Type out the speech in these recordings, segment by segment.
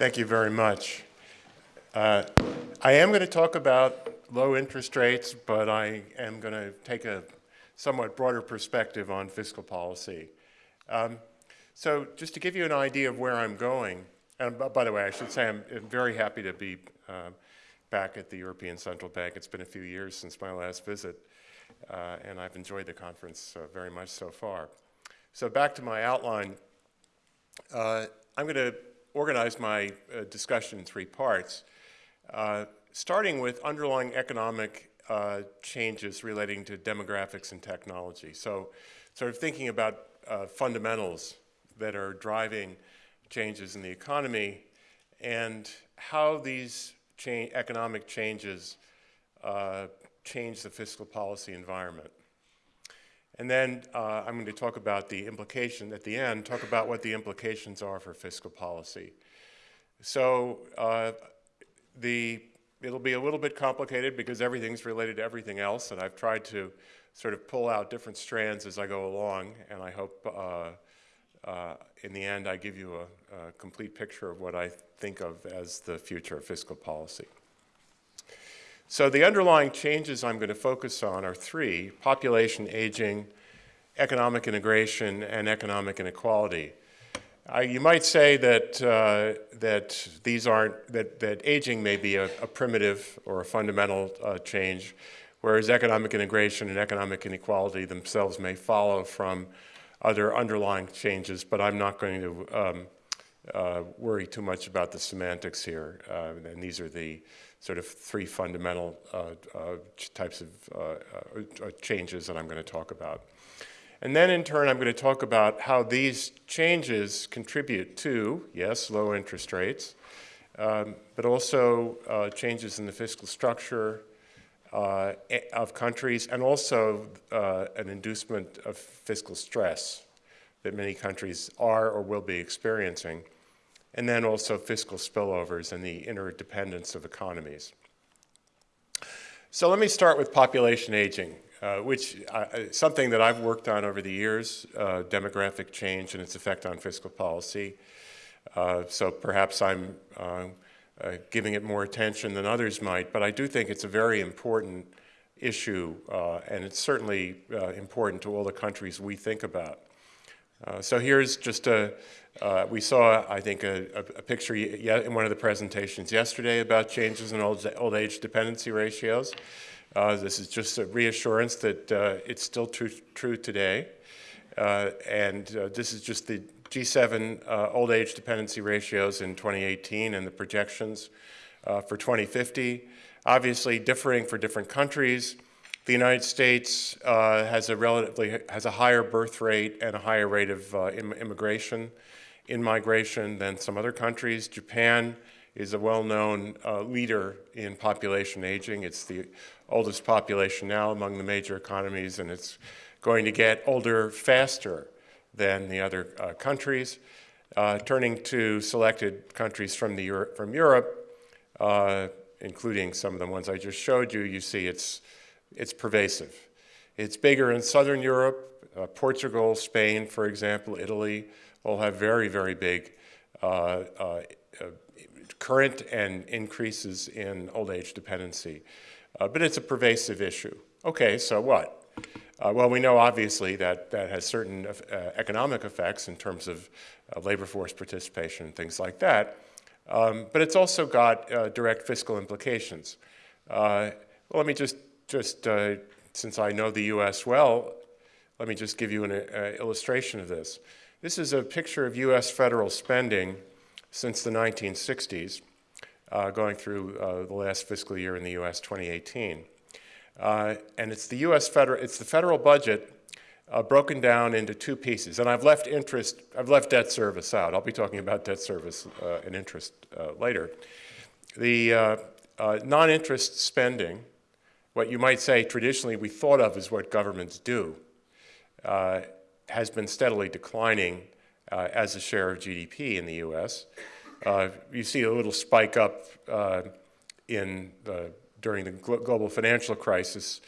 Thank you very much. Uh, I am going to talk about low interest rates, but I am going to take a somewhat broader perspective on fiscal policy. Um, so just to give you an idea of where I'm going, and by the way, I should say I'm very happy to be uh, back at the European Central Bank. It's been a few years since my last visit, uh, and I've enjoyed the conference uh, very much so far. So back to my outline, uh, I'm going to organize my uh, discussion in three parts. Uh, starting with underlying economic uh, changes relating to demographics and technology. So sort of thinking about uh, fundamentals that are driving changes in the economy and how these cha economic changes uh, change the fiscal policy environment. And then uh, I'm going to talk about the implication at the end, talk about what the implications are for fiscal policy. So uh, the it'll be a little bit complicated because everything's related to everything else, and I've tried to sort of pull out different strands as I go along, and I hope uh, uh, in the end I give you a, a, complete picture of what I think of as the future of fiscal policy. So the underlying changes I'm going to focus on are three, population aging, economic integration, and economic inequality. You might say that, uh, that these aren't, that, that aging may be a, a primitive or a fundamental uh, change, whereas economic integration and economic inequality themselves may follow from other underlying changes, but I'm not going to um, uh, worry too much about the semantics here. Uh, and these are the sort of three fundamental uh, types of changes that I'm going to talk about. And then in turn, I'm going to talk about how these changes contribute to, yes, low interest rates, um, but also uh, changes in the fiscal structure uh, of countries and also uh, an inducement of fiscal stress that many countries are or will be experiencing, and then also fiscal spillovers and the interdependence of economies. So let me start with population aging uh, which uh, something that I've worked on over the years, uh, demographic change and its effect on fiscal policy. Uh, so perhaps I'm uh, uh, giving it more attention than others might, but I do think it's a very important issue, and it's certainly important to all the countries we think about. so here's just a, we saw, I think, a, a, picture in one of the presentations yesterday about changes in old, old age dependency ratios. Uh, this is just a reassurance that uh, it's still true, true today. Uh, and uh, this is just the G7 uh, old age dependency ratios in 2018 and the projections uh, for 2050. Obviously differing for different countries. The United States has a relatively has a higher birth rate and a higher rate of Im immigration, in migration than some other countries. Japan is a well-known uh, leader in population aging. It's the oldest population now among the major economies, and it's going to get older faster than the other uh, countries. Uh, turning to selected countries from, the Euro from Europe, uh, including some of the ones I just showed you, you see it's, it's pervasive. It's bigger in Southern Europe, uh, Portugal, Spain, for example, Italy, all have very, very big uh, uh, current and increases in old age dependency. Uh, but it's a pervasive issue. Okay, so what? Uh, well, we know obviously that that has certain uh, economic effects in terms of uh, labor force participation and things like that. Um, but it's also got direct fiscal implications. Well, let me just, just since I know the U.S. well, let me just give you an illustration of this. This is a picture of U.S. federal spending since the 1960s, uh, going through uh, the last fiscal year in the U.S. 2018. Uh, and it's the U.S. federal, it's the federal budget uh, broken down into two pieces. And I've left interest, I've left debt service out. I'll be talking about debt service uh, and interest uh, later. The non-interest spending, what you might say traditionally we thought of as what governments do, has been steadily declining uh, as a share of GDP in the U.S. Uh, you see a little spike up uh, in the, during the global financial crisis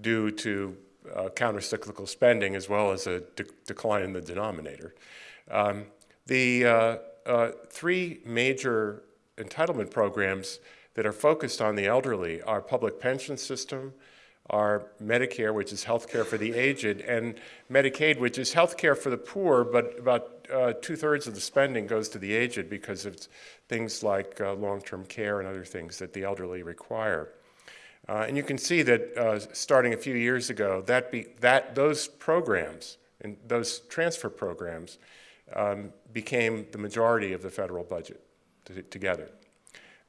due to uh, countercyclical spending as well as a de decline in the denominator. Um, the, uh, uh, three major entitlement programs that are focused on the elderly are public pension system, our Medicare, which is health care for the aged, and Medicaid, which is health care for the poor, but about uh, two thirds of the spending goes to the aged because of things like uh, long term care and other things that the elderly require. Uh, and you can see that uh, starting a few years ago, that, be, that those programs and those transfer programs um, became the majority of the federal budget together.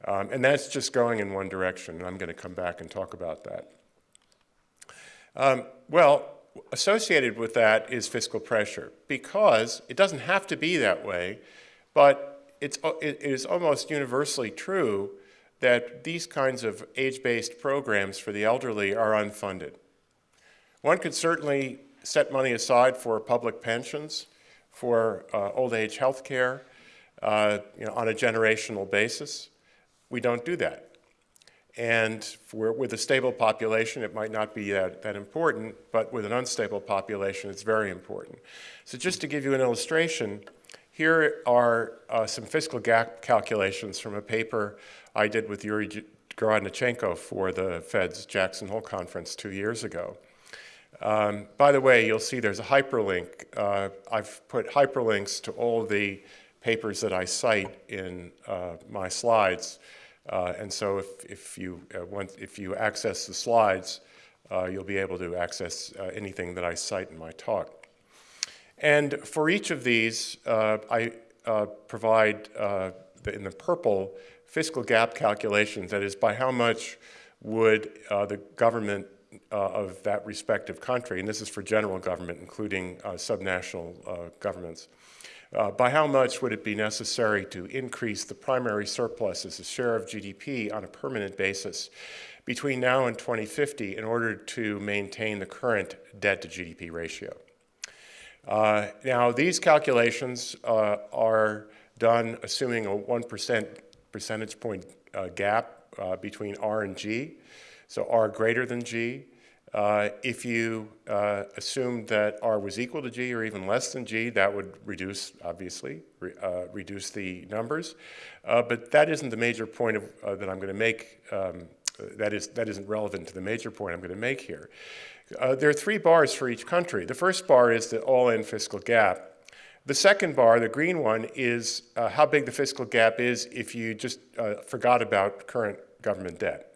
Um, and that's just going in one direction, and I'm going to come back and talk about that. Um, well, associated with that is fiscal pressure, because it doesn't have to be that way, but it's, it is almost universally true that these kinds of age-based programs for the elderly are unfunded. One could certainly set money aside for public pensions, for uh, old age health care, uh, you know, on a generational basis. We don't do that. And for, with a stable population, it might not be that, that important, but with an unstable population, it's very important. So just to give you an illustration, here are uh, some fiscal gap calculations from a paper I did with Yuri Gorodnichenko for the Fed's Jackson Hole conference two years ago. Um, by the way, you'll see there's a hyperlink. Uh, I've put hyperlinks to all the papers that I cite in uh, my slides. Uh, and so if, if, you, uh, if you access the slides, uh, you'll be able to access uh, anything that I cite in my talk. And for each of these, I provide the, in the purple fiscal gap calculations, that is by how much would the government uh, of that respective country, and this is for general government, including uh, subnational uh, governments, uh, by how much would it be necessary to increase the primary surplus as a share of GDP on a permanent basis between now and 2050 in order to maintain the current debt to GDP ratio? Uh, now, these calculations uh, are done assuming a 1% percentage point gap between R and G. So R greater than G. Uh, if you uh, assume that R was equal to G or even less than G, that would reduce, obviously, re uh, reduce the numbers. Uh, but that isn't the major point of, uh, that I'm going to make. Um, that, is, that isn't relevant to the major point I'm going to make here. There are three bars for each country. The first bar is the all-in fiscal gap. The second bar, the green one, is how big the fiscal gap is if you just forgot about current government debt.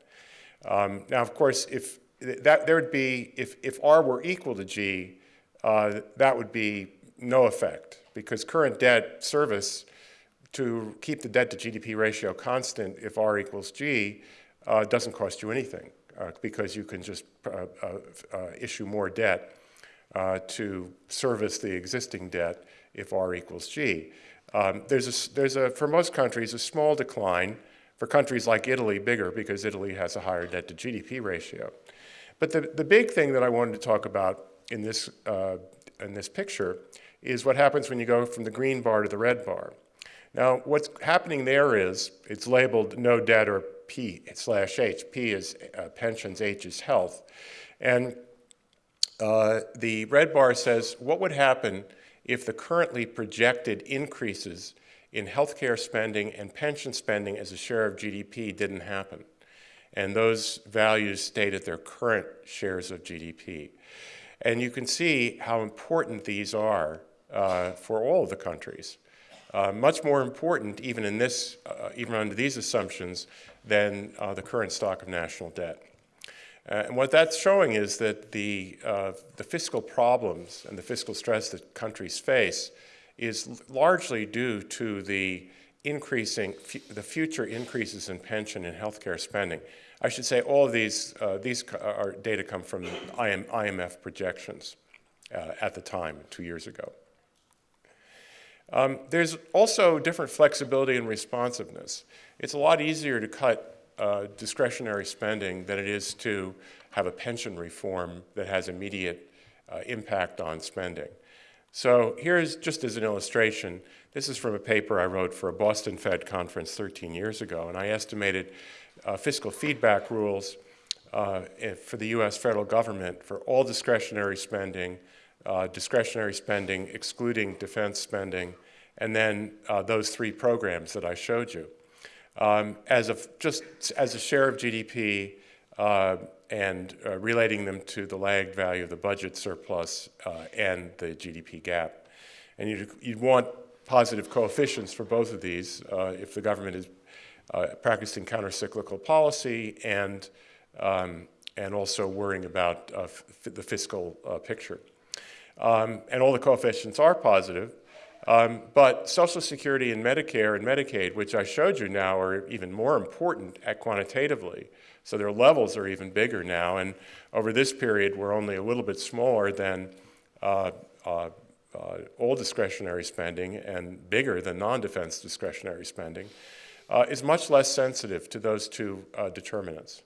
Um, now, of course, if that there would be, if, if R were equal to G, uh, that would be no effect because current debt service to keep the debt to GDP ratio constant if R equals G uh, doesn't cost you anything uh, because you can just uh, uh, uh, issue more debt to service the existing debt if R equals G. Um, there's, a, there's a, for most countries, a small decline. For countries like Italy, bigger because Italy has a higher debt to GDP ratio. But the, the big thing that I wanted to talk about in this, uh, in this picture is what happens when you go from the green bar to the red bar. Now, what's happening there is it's labeled no debt or P slash H. P is uh, pensions, H is health. And uh, the red bar says what would happen if the currently projected increases in healthcare spending and pension spending as a share of GDP didn't happen and those values stayed at their current shares of GDP. And you can see how important these are uh, for all of the countries. Uh, much more important, even in this, uh, even under these assumptions, than uh, the current stock of national debt. Uh, and what that's showing is that the, uh, the fiscal problems and the fiscal stress that countries face is largely due to the increasing, the future increases in pension and healthcare spending. I should say all of these, uh, these are data come from IM, IMF projections uh, at the time, two years ago. Um, there's also different flexibility and responsiveness. It's a lot easier to cut uh, discretionary spending than it is to have a pension reform that has immediate uh, impact on spending. So here's just as an illustration, this is from a paper I wrote for a Boston Fed conference 13 years ago, and I estimated uh, fiscal feedback rules uh, for the U.S. federal government for all discretionary spending, uh, discretionary spending excluding defense spending, and then uh, those three programs that I showed you. Um, as a, just as a share of GDP uh, and uh, relating them to the lagged value of the budget surplus uh, and the GDP gap. And you'd, you'd, want positive coefficients for both of these uh, if the government is uh, practicing countercyclical policy and, um, and also worrying about the fiscal picture. Um, and all the coefficients are positive. Um, but Social Security and Medicare and Medicaid, which I showed you now, are even more important at quantitatively. So their levels are even bigger now. And over this period, we're only a little bit smaller than uh, uh, uh, all discretionary spending and bigger than non-defense discretionary spending, uh, is much less sensitive to those two uh, determinants.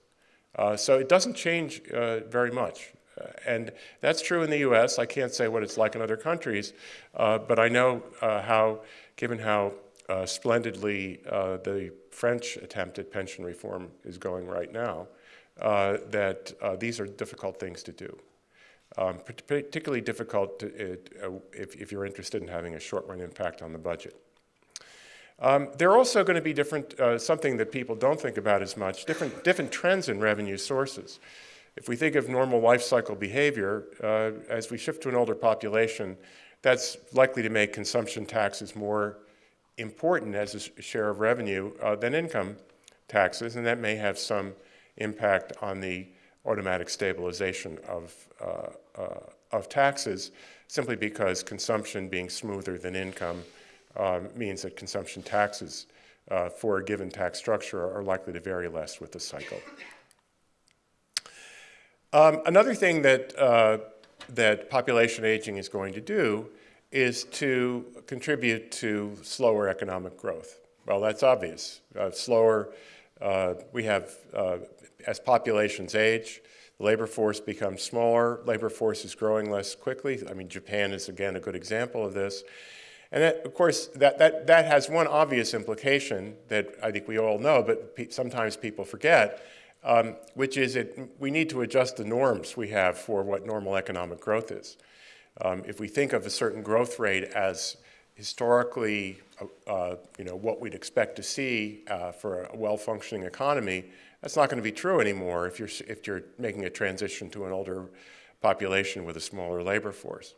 Uh, so it doesn't change very much. Uh, and that's true in the US. I can't say what it's like in other countries, uh, but I know uh, how, given how uh, splendidly uh, the French attempt at pension reform is going right now, uh, that these are difficult things to do. Um, particularly difficult to, if, if, you're interested in having a short-run impact on the budget. Um, there are also going to be different, something that people don't think about as much, different, different trends in revenue sources. If we think of normal life cycle behavior, uh, as we shift to an older population, that's likely to make consumption taxes more important as a share of revenue uh, than income taxes, and that may have some impact on the automatic stabilization of, uh, uh of taxes, simply because consumption being smoother than income um, means that consumption taxes uh, for a given tax structure are likely to vary less with the cycle. Um, another thing that, uh, that population aging is going to do is to contribute to slower economic growth. Well, that's obvious. Uh, slower, uh, we have, uh, as populations age, the labor force becomes smaller, labor force is growing less quickly. I mean, Japan is, again, a good example of this. And that, of course, that, that, that has one obvious implication that I think we all know, but pe sometimes people forget, um, which is that we need to adjust the norms we have for what normal economic growth is. Um, if we think of a certain growth rate as historically, uh, uh, you know, what we'd expect to see uh, for a well-functioning economy, that's not going to be true anymore if you're, if you're making a transition to an older population with a smaller labor force.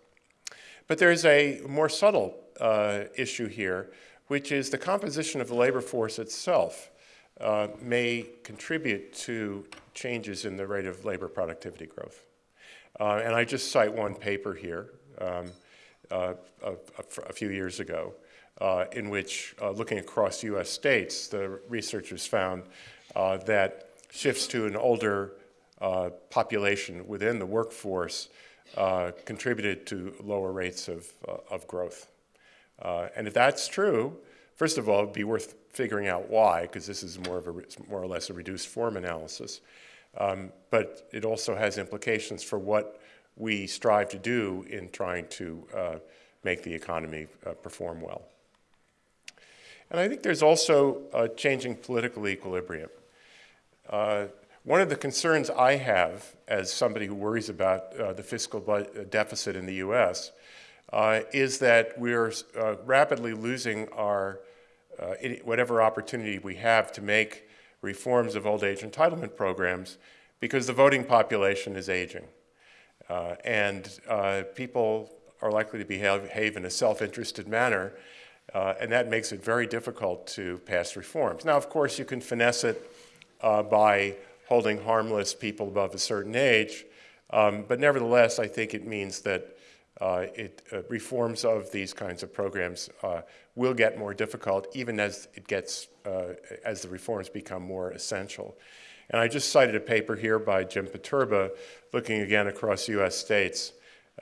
But there's a more subtle uh, issue here, which is the composition of the labor force itself uh, may contribute to changes in the rate of labor productivity growth. Uh, and I just cite one paper here um, uh, a, a, few years ago uh, in which, uh, looking across US states, the researchers found uh, that shifts to an older population within the workforce contributed to lower rates of, of growth. and if that's true, first of all, it'd be worth figuring out why, because this is more, of a, more or less a reduced form analysis. Um, but it also has implications for what we strive to do in trying to uh, make the economy uh, perform well. And I think there's also a changing political equilibrium. Uh, one of the concerns I have as somebody who worries about uh, the fiscal uh, deficit in the US uh, is that we're rapidly losing our uh, whatever opportunity we have to make reforms of old age entitlement programs because the voting population is aging. Uh, and uh, people are likely to behave, in a self-interested manner, uh, and that makes it very difficult to pass reforms. Now, of course, you can finesse it uh, by holding harmless people above a certain age, um, but nevertheless, I think it means that uh, it, uh, reforms of these kinds of programs uh, will get more difficult even as it gets, uh, as the reforms become more essential. And I just cited a paper here by Jim Poterba looking again across US states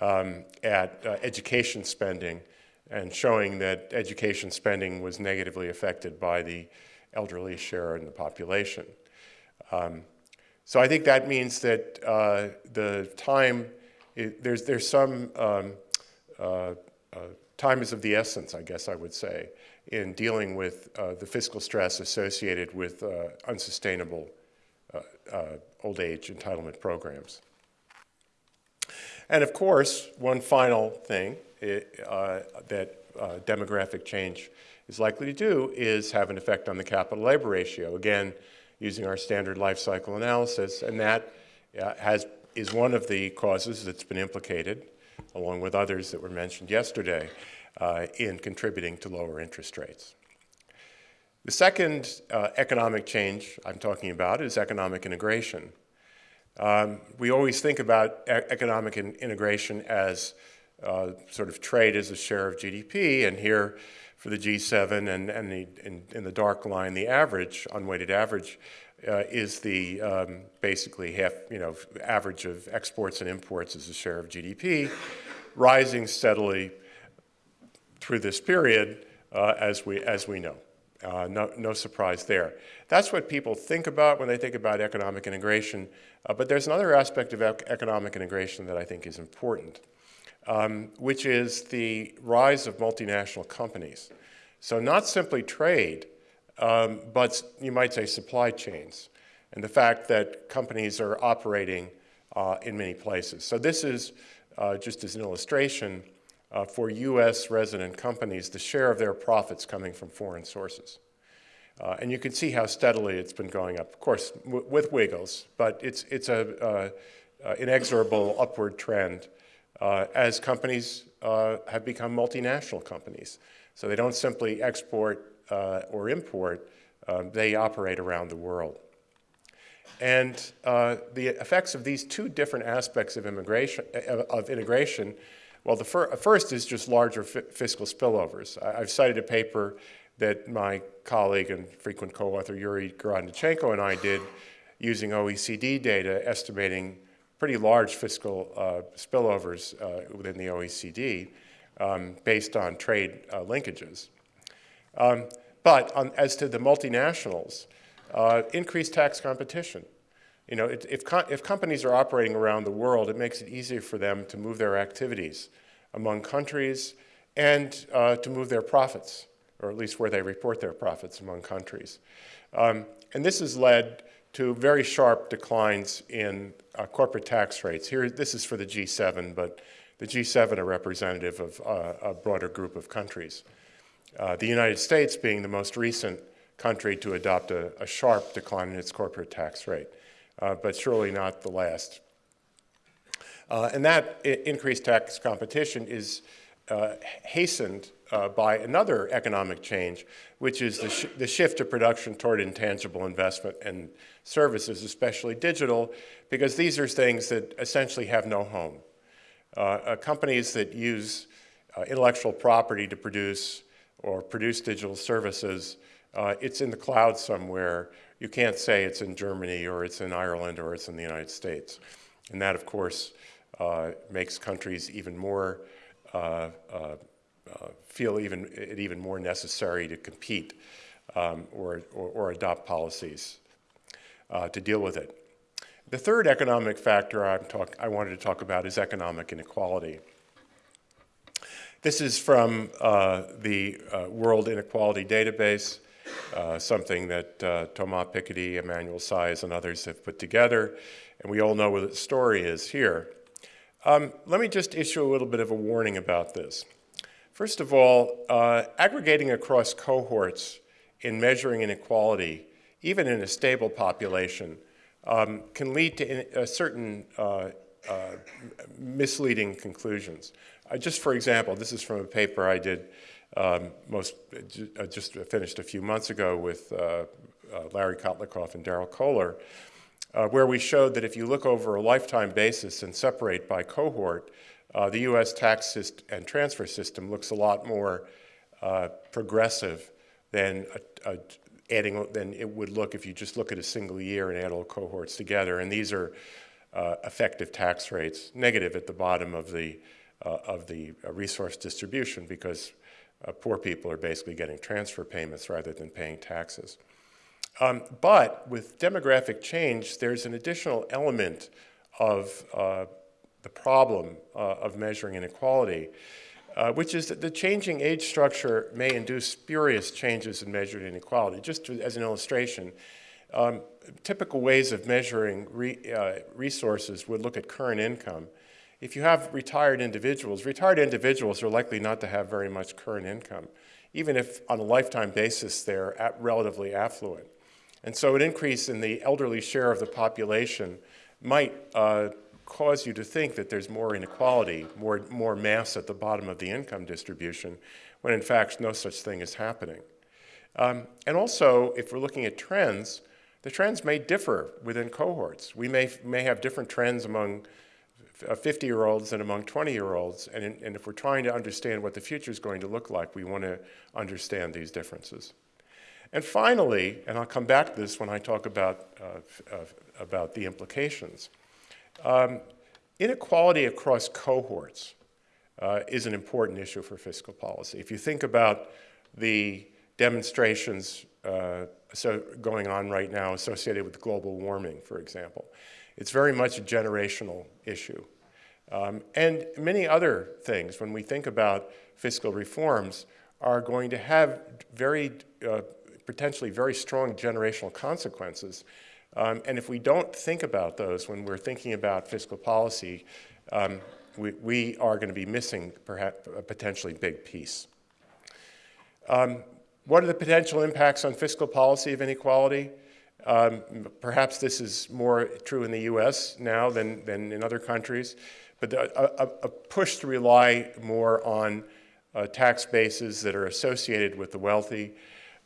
um, at uh, education spending and showing that education spending was negatively affected by the elderly share in the population. Um, so I think that means that uh, the time it, there's, there's some um, uh, uh, time is of the essence, I guess I would say, in dealing with uh, the fiscal stress associated with uh, unsustainable uh, old age entitlement programs. And of course, one final thing it, that demographic change is likely to do is have an effect on the capital labor ratio. Again, using our standard life cycle analysis, and that uh, has, is one of the causes that's been implicated, along with others that were mentioned yesterday, uh, in contributing to lower interest rates. The second uh, economic change I'm talking about is economic integration. Um, we always think about e economic in integration as uh, sort of trade as a share of GDP, and here for the G7 and, and the, in, in, the dark line, the average, unweighted average, uh, is the um, basically half, you know, average of exports and imports as a share of GDP, rising steadily through this period uh, as, we, as we know. Uh, no, no, surprise there. That's what people think about when they think about economic integration, uh, but there's another aspect of ec economic integration that I think is important, um, which is the rise of multinational companies. So not simply trade, um, but you might say supply chains, and the fact that companies are operating uh, in many places. So this is, uh, just as an illustration, uh, for U.S. resident companies the share of their profits coming from foreign sources. Uh, and you can see how steadily it's been going up, of course, with wiggles, but it's, it's a uh, uh inexorable upward trend uh, as companies uh, have become multinational companies. So they don't simply export or import, um, they operate around the world. And the effects of these two different aspects of immigration, of integration well, the fir first is just larger fiscal spillovers. I have cited a paper that my colleague and frequent co-author Yuri Gorodnichenko and I did using OECD data estimating pretty large fiscal uh, spillovers uh, within the OECD um, based on trade uh, linkages. Um, but on, as to the multinationals, increased tax competition. You know, it, if, co if companies are operating around the world, it makes it easier for them to move their activities among countries and uh, to move their profits, or at least where they report their profits among countries. Um, and this has led to very sharp declines in uh, corporate tax rates. Here, this is for the G7, but the G7 are representative of uh, a broader group of countries. Uh, the United States being the most recent country to adopt a, a sharp decline in its corporate tax rate uh, but surely not the last. Uh, and that increased tax competition is uh, hastened uh, by another economic change, which is the, sh the, shift of production toward intangible investment and services, especially digital, because these are things that essentially have no home. Uh, uh, companies that use intellectual property to produce or produce digital services, it's in the cloud somewhere you can't say it's in Germany or it's in Ireland or it's in the United States. And that, of course, uh, makes countries even more, uh, uh, uh feel even, it even more necessary to compete um, or, or, or, adopt policies uh, to deal with it. The third economic factor I'm talk, I wanted to talk about is economic inequality. This is from uh, the World Inequality Database. Uh, something that uh, Thomas Piketty, Emmanuel Saez, and others have put together, and we all know what the story is here. Um, let me just issue a little bit of a warning about this. First of all, uh, aggregating across cohorts in measuring inequality, even in a stable population, um, can lead to certain uh, uh, misleading conclusions. Uh, just for example, this is from a paper I did um, most, uh, just finished a few months ago with uh, uh, Larry Kotlikoff and Darryl Koehler, uh, where we showed that if you look over a lifetime basis and separate by cohort, uh, the U.S. tax and transfer system looks a lot more uh, progressive than a, a adding than it would look if you just look at a single year and add all cohorts together. And these are effective tax rates, negative at the bottom of the of the resource distribution because uh, poor people are basically getting transfer payments rather than paying taxes. Um, but with demographic change, there's an additional element of uh, the problem uh, of measuring inequality, uh, which is that the changing age structure may induce spurious changes in measured inequality. Just to, as an illustration, um, typical ways of measuring re, uh, resources would look at current income if you have retired individuals, retired individuals are likely not to have very much current income, even if on a lifetime basis they're relatively affluent. And so an increase in the elderly share of the population might uh, cause you to think that there's more inequality, more, more mass at the bottom of the income distribution, when in fact no such thing is happening. Um, and also, if we're looking at trends, the trends may differ within cohorts. We may, may have different trends among 50-year-olds uh, and among 20-year-olds, and, and if we're trying to understand what the future is going to look like, we want to understand these differences. And finally, and I'll come back to this when I talk about, uh, uh, about the implications, um, inequality across cohorts uh, is an important issue for fiscal policy. If you think about the demonstrations uh, so going on right now associated with global warming, for example, it's very much a generational issue. Um, and many other things, when we think about fiscal reforms, are going to have very, uh, potentially very strong generational consequences. Um, and if we don't think about those when we're thinking about fiscal policy, um, we, we, are going to be missing perhaps a potentially big piece. Um, what are the potential impacts on fiscal policy of inequality? Um, perhaps this is more true in the US now than, than in other countries, but a, a, a push to rely more on uh, tax bases that are associated with the wealthy,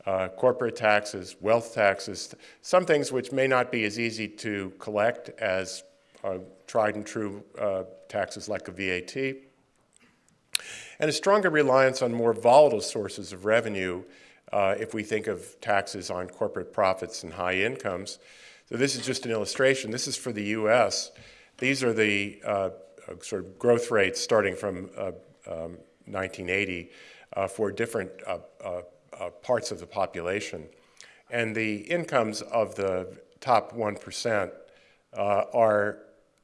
uh, corporate taxes, wealth taxes, some things which may not be as easy to collect as uh, tried and true uh, taxes like a VAT, and a stronger reliance on more volatile sources of revenue uh, if we think of taxes on corporate profits and high incomes. So this is just an illustration. This is for the U.S. These are the uh, uh, sort of growth rates starting from um, 1980 uh, for different uh, parts of the population. And the incomes of the top 1% are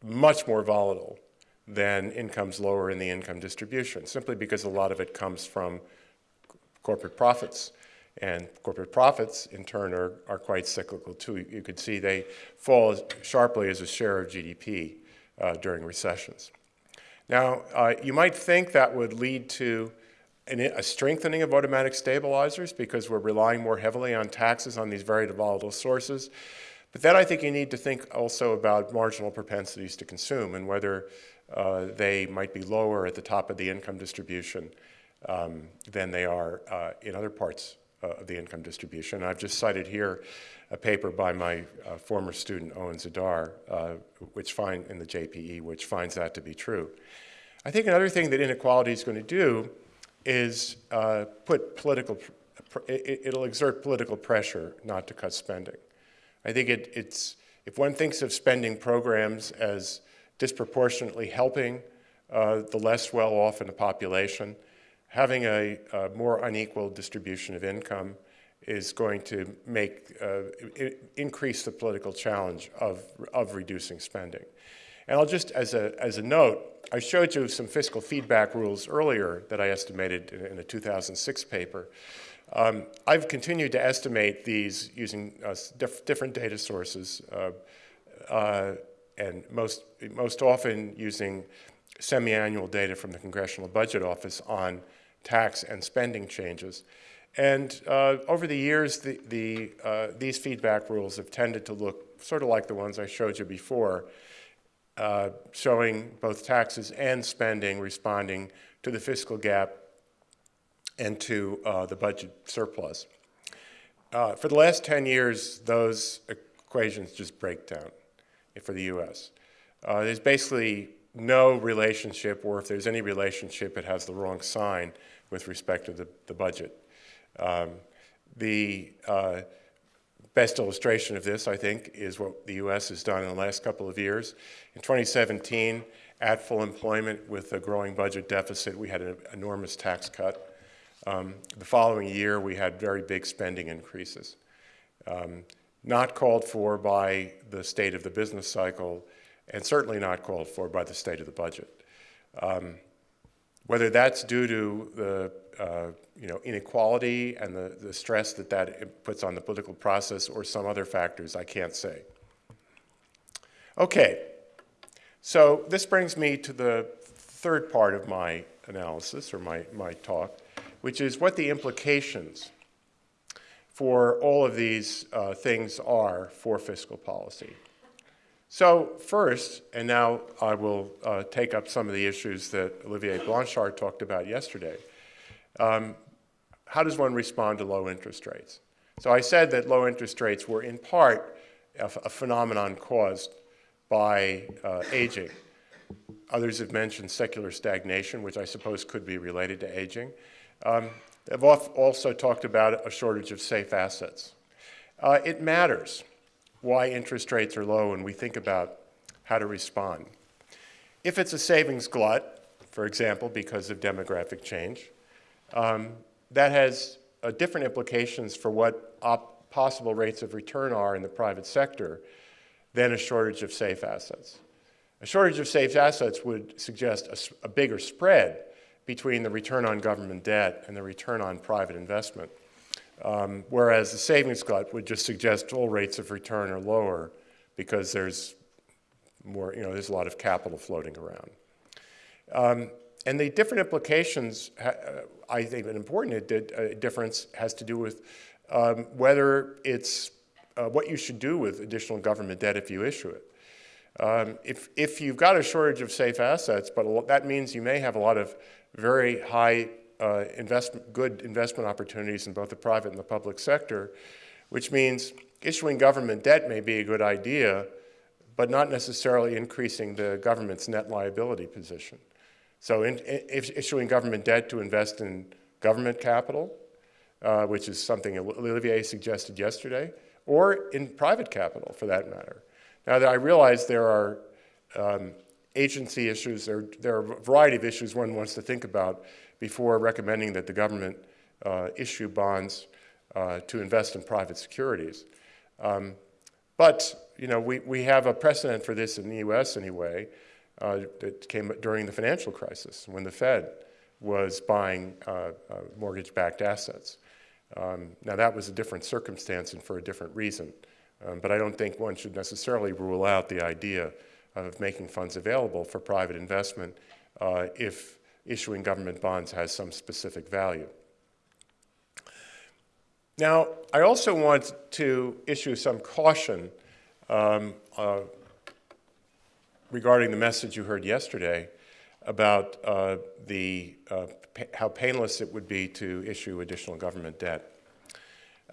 much more volatile than incomes lower in the income distribution, simply because a lot of it comes from corporate profits. And corporate profits, in turn, are, are quite cyclical, too. You could see they fall sharply as a share of GDP uh, during recessions. Now, uh, you might think that would lead to a strengthening of automatic stabilizers because we're relying more heavily on taxes on these very volatile sources. But then I think you need to think also about marginal propensities to consume and whether uh, they might be lower at the top of the income distribution um, than they are uh, in other parts uh, of the income distribution. I've just cited here a paper by my uh, former student Owen Zidar, uh, which find in the JPE, which finds that to be true. I think another thing that inequality is going to do is uh, put political, it, will exert political pressure not to cut spending. I think it, it's, if one thinks of spending programs as disproportionately helping uh, the less well-off in the population, having a, a, more unequal distribution of income is going to make, uh, increase the political challenge of, of reducing spending. And I'll just, as a, as a note, I showed you some fiscal feedback rules earlier that I estimated in, in a 2006 paper. Um, I've continued to estimate these using uh, diff different data sources uh, uh, and most, most often using semi-annual data from the Congressional Budget Office on tax and spending changes. And uh, over the years, the, the, uh, these feedback rules have tended to look sort of like the ones I showed you before, uh, showing both taxes and spending responding to the fiscal gap and to uh, the budget surplus. Uh, for the last 10 years, those equations just break down for the U.S. Uh, there's basically no relationship, or if there's any relationship, it has the wrong sign with respect to the, the budget. Um, the uh, best illustration of this, I think, is what the U.S. has done in the last couple of years. In 2017, at full employment with a growing budget deficit, we had an enormous tax cut. Um, the following year, we had very big spending increases. Um, not called for by the state of the business cycle, and certainly not called for by the state of the budget. Um, whether that's due to the uh, you know, inequality and the, the stress that that puts on the political process or some other factors, I can't say. Okay, So this brings me to the third part of my analysis or my, my talk, which is what the implications for all of these uh, things are for fiscal policy. So first, and now I will uh, take up some of the issues that Olivier Blanchard talked about yesterday. Um, how does one respond to low interest rates? So I said that low interest rates were in part a, a phenomenon caused by uh, aging. Others have mentioned secular stagnation, which I suppose could be related to aging. Um, they've also talked about a shortage of safe assets. Uh, it matters why interest rates are low and we think about how to respond. If it's a savings glut, for example, because of demographic change, um, that has uh, different implications for what possible rates of return are in the private sector than a shortage of safe assets. A shortage of safe assets would suggest a, a bigger spread between the return on government debt and the return on private investment. Um, whereas the savings glut would just suggest all rates of return are lower because there's more, you know, there's a lot of capital floating around. Um, and the different implications, uh, I think an important uh, difference has to do with um, whether it's uh, what you should do with additional government debt if you issue it. Um, if, if you've got a shortage of safe assets, but that means you may have a lot of very high uh, good investment opportunities in both the private and the public sector, which means issuing government debt may be a good idea, but not necessarily increasing the government's net liability position. So in, in, issuing government debt to invest in government capital, uh, which is something Olivier suggested yesterday, or in private capital for that matter. Now that I realize there are um, agency issues, there, there are a variety of issues one wants to think about before recommending that the government uh, issue bonds uh, to invest in private securities. Um, but you know, we, we have a precedent for this in the US anyway uh, that came during the financial crisis when the Fed was buying uh, uh, mortgage-backed assets. Um, now that was a different circumstance and for a different reason, um, but I don't think one should necessarily rule out the idea of making funds available for private investment uh, if issuing government bonds has some specific value. Now, I also want to issue some caution um, uh, regarding the message you heard yesterday about uh, the, uh, how painless it would be to issue additional government debt.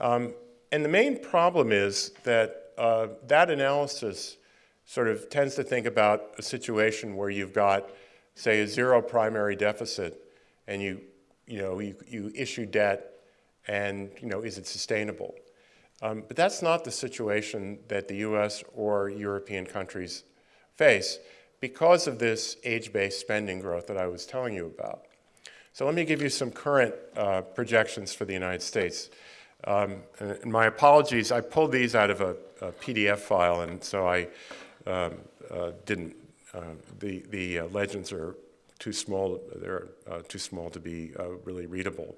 Um, and the main problem is that uh, that analysis sort of tends to think about a situation where you've got, say, a zero primary deficit and you, you, know, you, you issue debt and, you know, is it sustainable? Um, but that's not the situation that the US or European countries face because of this age-based spending growth that I was telling you about. So let me give you some current uh, projections for the United States. Um, and my apologies, I pulled these out of a, a PDF file, and so I um, uh, didn't, the, the uh, legends are too small, they're uh, too small to be uh, really readable.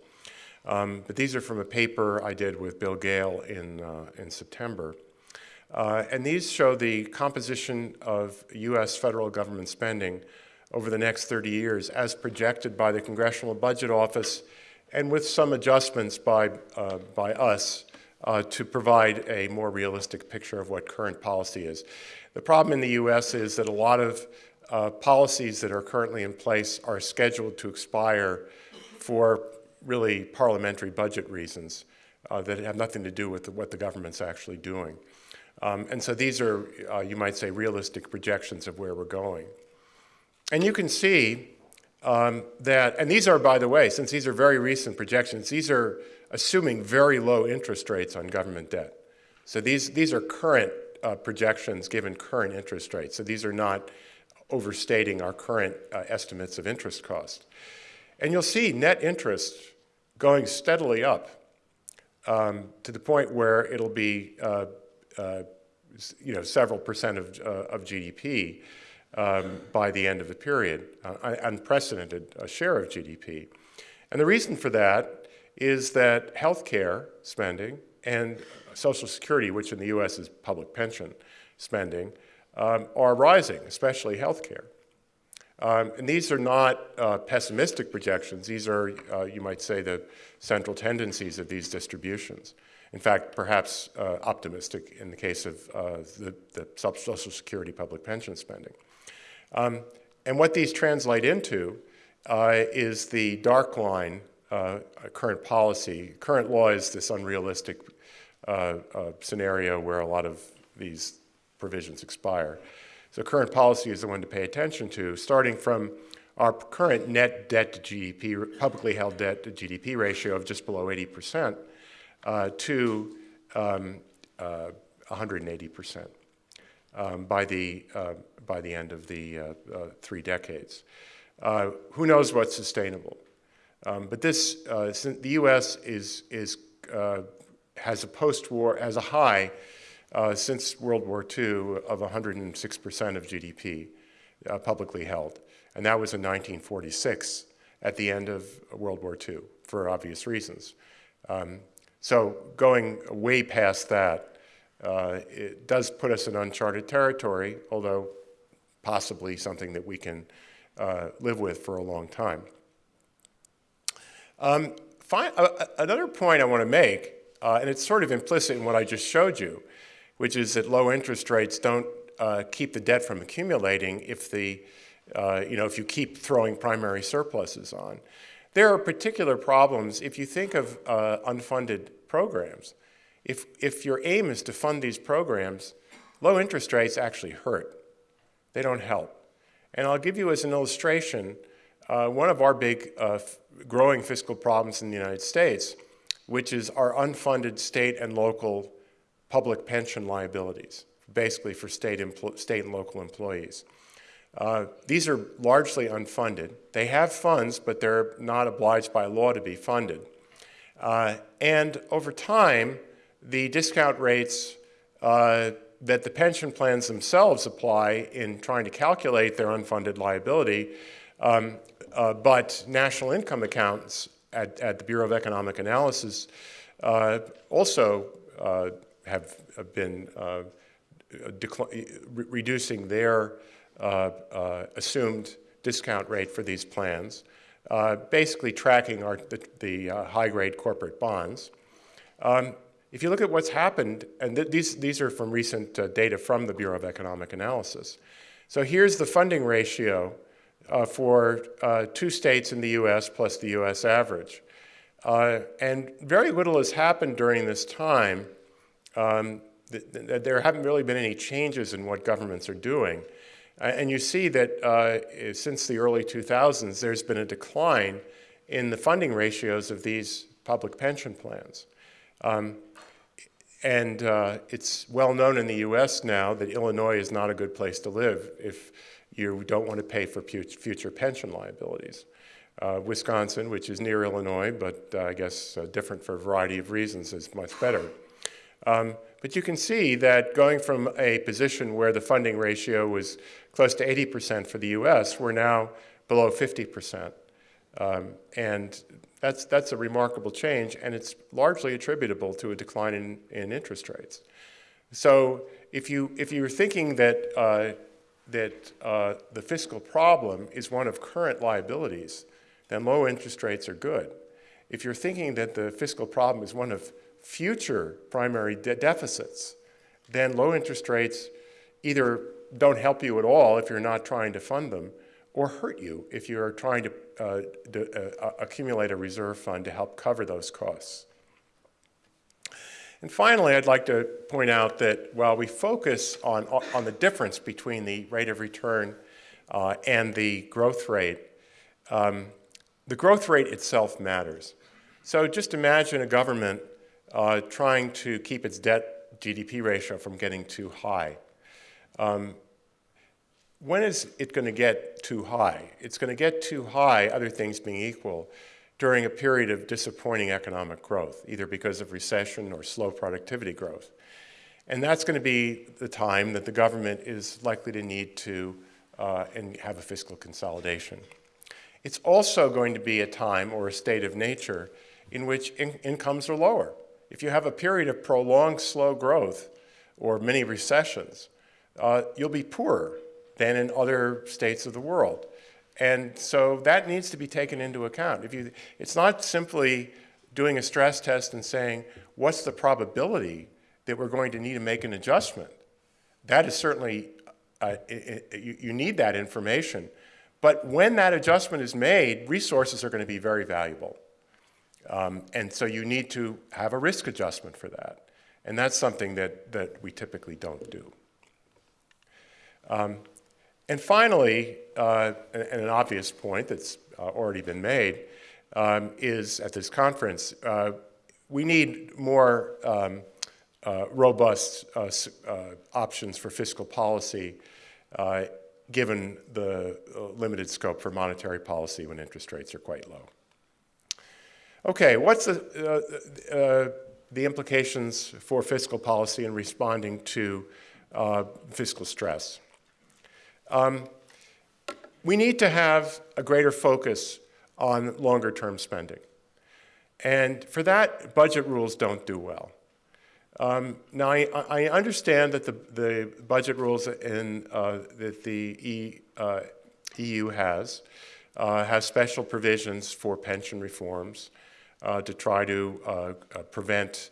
Um, but these are from a paper I did with Bill Gale in, in September. Uh, and these show the composition of U.S. federal government spending over the next 30 years as projected by the Congressional Budget Office and with some adjustments by, uh, by us uh, to provide a more realistic picture of what current policy is. The problem in the U.S. is that a lot of uh, policies that are currently in place are scheduled to expire for really parliamentary budget reasons uh, that have nothing to do with the, what the government's actually doing. Um, and so these are, uh, you might say, realistic projections of where we're going. And you can see um, that, and these are, by the way, since these are very recent projections, these are assuming very low interest rates on government debt. So these, these are current uh, projections given current interest rates. So these are not overstating our current uh, estimates of interest cost. And you'll see net interest going steadily up um, to the point where it'll be uh, uh, you know, several percent of, uh, of GDP um, by the end of the period, uh, unprecedented share of GDP. And the reason for that is that healthcare spending and Social Security, which in the US is public pension spending, um, are rising, especially healthcare. Um, and these are not uh, pessimistic projections. These are, uh, you might say, the central tendencies of these distributions. In fact, perhaps uh, optimistic in the case of uh, the, the, Social Security public pension spending. Um, and what these translate into uh, is the dark line uh, current policy. Current law is this unrealistic scenario where a lot of these provisions expire. So current policy is the one to pay attention to, starting from our current net debt to GDP, publicly held debt to GDP ratio of just below 80% uh, to um, uh, 180% um, by, the, uh, by the end of the uh, uh, three decades. Uh, who knows what's sustainable? Um, but this, the U.S. is, is, has a post-war, has a high uh, since World War II of 106% of GDP uh, publicly held. And that was in 1946 at the end of World War II for obvious reasons. Um, so going way past that, uh, it does put us in uncharted territory, although possibly something that we can uh, live with for a long time. Um, another point I want to make, uh, and it's sort of implicit in what I just showed you, which is that low interest rates don't uh, keep the debt from accumulating if the, uh, you know, if you keep throwing primary surpluses on. There are particular problems if you think of uh, unfunded programs. If, if your aim is to fund these programs, low interest rates actually hurt. They don't help. And I'll give you as an illustration, uh, one of our big uh, growing fiscal problems in the United States, which is our unfunded state and local public pension liabilities, basically for state, state and local employees. Uh, these are largely unfunded. They have funds, but they're not obliged by law to be funded. Uh, and over time, the discount rates uh, that the pension plans themselves apply in trying to calculate their unfunded liability, um, uh, but national income accounts at, at, the Bureau of Economic Analysis uh, also uh, have, been uh, re reducing their uh, uh, assumed discount rate for these plans, basically tracking our, the, the high-grade corporate bonds. Um, if you look at what's happened, and th these, these are from recent data from the Bureau of Economic Analysis. So here's the funding ratio uh, for two states in the U.S. plus the U.S. average. and very little has happened during this time um, th th there haven't really been any changes in what governments are doing. Uh, and you see that uh, since the early 2000s, there's been a decline in the funding ratios of these public pension plans. Um, and uh, it's well known in the US now that Illinois is not a good place to live if you don't want to pay for future pension liabilities. Uh, Wisconsin, which is near Illinois, but uh, I guess uh, different for a variety of reasons, is much better. Um, but you can see that going from a position where the funding ratio was close to 80% for the US, we're now below 50%. Um, and that's, that's a remarkable change, and it's largely attributable to a decline in, in interest rates. So if, you, if you're thinking that, uh, that uh, the fiscal problem is one of current liabilities, then low interest rates are good. If you're thinking that the fiscal problem is one of future primary de deficits, then low interest rates either don't help you at all if you're not trying to fund them, or hurt you if you're trying to, uh, uh, accumulate a reserve fund to help cover those costs. And finally, I'd like to point out that while we focus on, on the difference between the rate of return uh, and the growth rate, um, the growth rate itself matters. So just imagine a government uh, trying to keep its debt GDP ratio from getting too high. Um, when is it going to get too high? It's going to get too high, other things being equal, during a period of disappointing economic growth, either because of recession or slow productivity growth. And that's going to be the time that the government is likely to need to uh, and have a fiscal consolidation. It's also going to be a time or a state of nature in which in incomes are lower. If you have a period of prolonged slow growth or many recessions, uh, you'll be poorer than in other states of the world. And so that needs to be taken into account. If you, it's not simply doing a stress test and saying, what's the probability that we're going to need to make an adjustment? That is certainly, uh, it, it, you, you need that information. But when that adjustment is made, resources are going to be very valuable. Um, and so you need to have a risk adjustment for that. And that's something that, that we typically don't do. Um, and finally, uh, and an obvious point that's uh, already been made, um, is at this conference, uh, we need more um, uh, robust uh, uh, options for fiscal policy given the limited scope for monetary policy when interest rates are quite low. Okay, what's the, the implications for fiscal policy in responding to fiscal stress? Um, we need to have a greater focus on longer term spending. And for that, budget rules don't do well. Um, now, I, I, understand that the, the budget rules in, uh, that the e, uh, EU has uh, special provisions for pension reforms uh, to try to uh, uh, prevent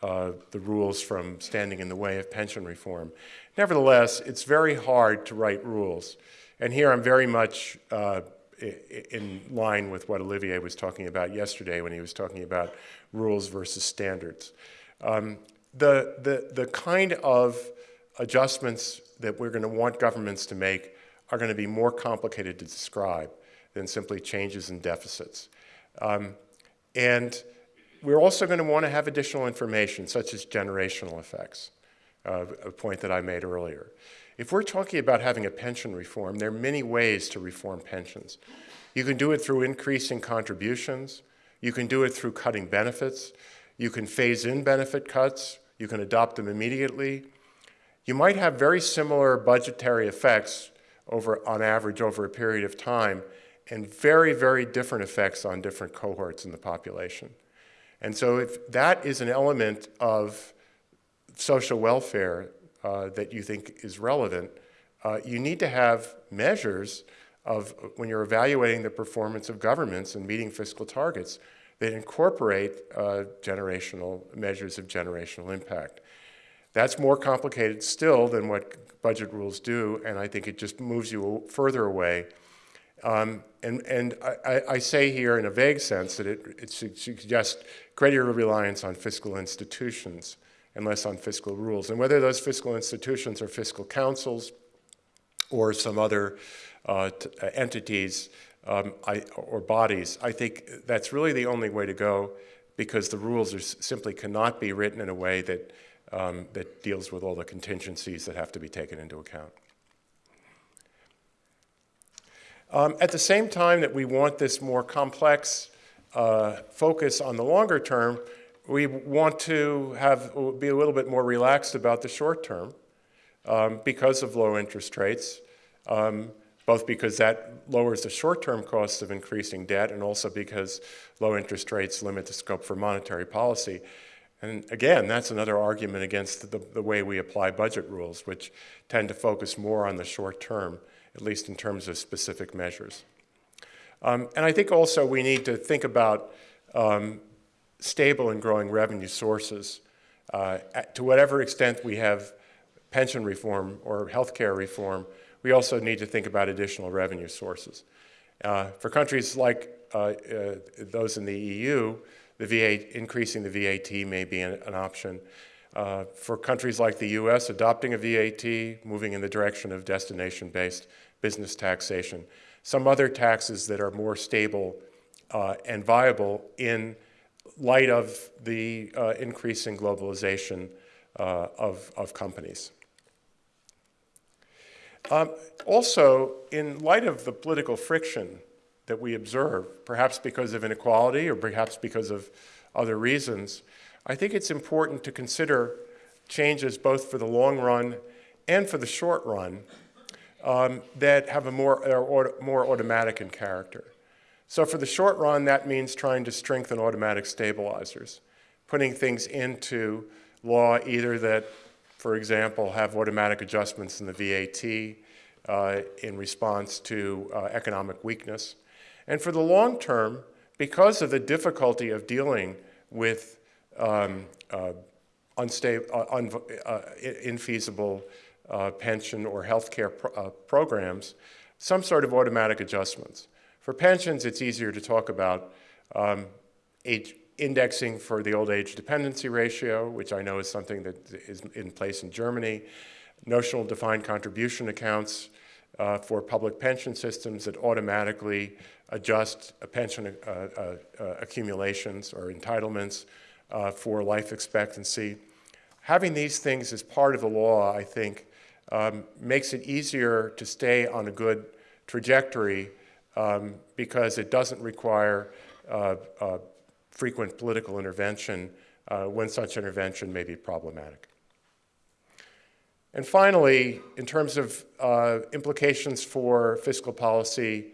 the rules from standing in the way of pension reform. Nevertheless, it's very hard to write rules. And here I'm very much uh, in line with what Olivier was talking about yesterday when he was talking about rules versus standards. Um, the, the, the kind of adjustments that we're going to want governments to make are going to be more complicated to describe than simply changes in deficits. Um, and we're also going to want to have additional information, such as generational effects uh, a point that I made earlier. If we're talking about having a pension reform, there are many ways to reform pensions. You can do it through increasing contributions. You can do it through cutting benefits. You can phase in benefit cuts. You can adopt them immediately. You might have very similar budgetary effects over, on average over a period of time and very, very different effects on different cohorts in the population. And so if that is an element of social welfare uh, that you think is relevant, uh, you need to have measures of when you're evaluating the performance of governments and meeting fiscal targets that incorporate uh, generational measures of generational impact. That's more complicated still than what budget rules do, and I think it just moves you further away. Um, and and I, I, say here in a vague sense that it, it suggests greater reliance on fiscal institutions and less on fiscal rules. And whether those fiscal institutions are fiscal councils or some other uh, uh, entities um, I, or bodies, I think that's really the only way to go because the rules simply cannot be written in a way that, um, that deals with all the contingencies that have to be taken into account. Um, at the same time that we want this more complex uh, focus on the longer term, we want to have, be a little bit more relaxed about the short term um, because of low interest rates, um, both because that lowers the short-term costs of increasing debt and also because low interest rates limit the scope for monetary policy. And again, that's another argument against the, the way we apply budget rules, which tend to focus more on the short term, at least in terms of specific measures. Um, and I think also we need to think about um, stable and growing revenue sources. Uh, to whatever extent we have pension reform or healthcare reform, we also need to think about additional revenue sources. Uh, for countries like uh, uh those in the EU, the VA, increasing the VAT may be an, an option. Uh, for countries like the US, adopting a VAT, moving in the direction of destination-based business taxation. Some other taxes that are more stable uh, and viable in light of the uh, increasing globalization uh, of, of companies. Um, also, in light of the political friction that we observe, perhaps because of inequality or perhaps because of other reasons, I think it's important to consider changes both for the long run and for the short run um, that have a more, more automatic in character. So for the short run, that means trying to strengthen automatic stabilizers, putting things into law either that for example, have automatic adjustments in the VAT uh, in response to uh, economic weakness. And for the long term, because of the difficulty of dealing with um, uh, unstable, uh, un uh, infeasible uh, pension or health care pro programs, some sort of automatic adjustments. For pensions, it's easier to talk about um, age, indexing for the old age dependency ratio, which I know is something that is in place in Germany, notional defined contribution accounts uh, for public pension systems that automatically adjust pension uh, uh, uh, accumulations or entitlements uh, for life expectancy. Having these things as part of the law, I think, um, makes it easier to stay on a good trajectory um, because it doesn't require uh, uh, frequent political intervention uh, when such intervention may be problematic. And finally, in terms of uh, implications for fiscal policy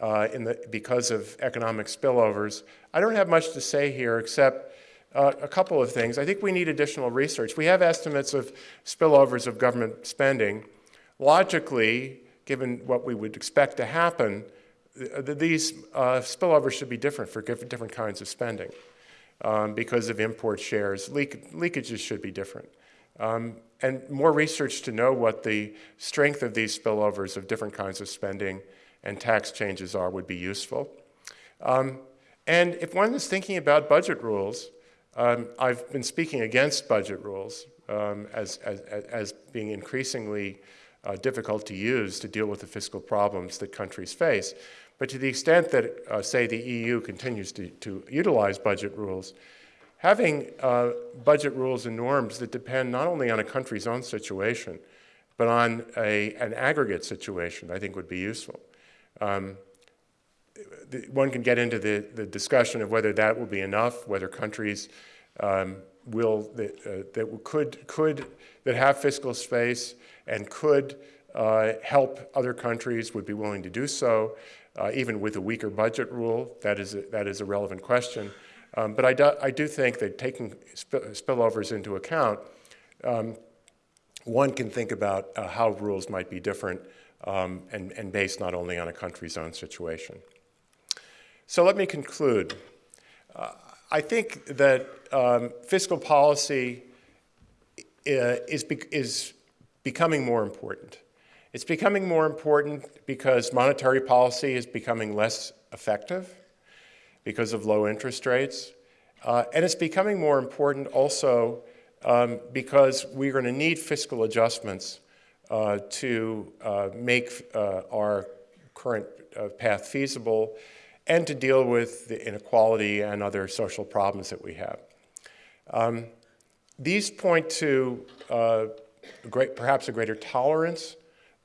uh, the, because of economic spillovers, I don't have much to say here except uh, a couple of things. I think we need additional research. We have estimates of spillovers of government spending. Logically, given what we would expect to happen, these uh, spillovers should be different for different kinds of spending um, because of import shares. Leak leakages should be different. Um, and more research to know what the strength of these spillovers of different kinds of spending and tax changes are would be useful. Um, and if one is thinking about budget rules, um, I've been speaking against budget rules um, as, as, as, being increasingly uh, difficult to use to deal with the fiscal problems that countries face. But to the extent that, uh, say, the EU continues to, to utilize budget rules, having uh, budget rules and norms that depend not only on a country's own situation, but on a, an aggregate situation, I think would be useful. Um, the, one can get into the, the discussion of whether that will be enough, whether countries um, will, that, uh, that could, could, that have fiscal space and could uh, help other countries would be willing to do so uh, even with a weaker budget rule. That is a, that is a relevant question. Um, but I do, I do think that taking sp spillovers into account, um, one can think about uh, how rules might be different um, and, and based not only on a country's own situation. So let me conclude. Uh, I think that um, fiscal policy uh, is, is becoming more important. It's becoming more important because monetary policy is becoming less effective because of low interest rates. Uh, and it's becoming more important also um, because we're going to need fiscal adjustments uh, to uh, make uh, our current uh, path feasible and to deal with the inequality and other social problems that we have. Um, these point to uh, great, perhaps a greater tolerance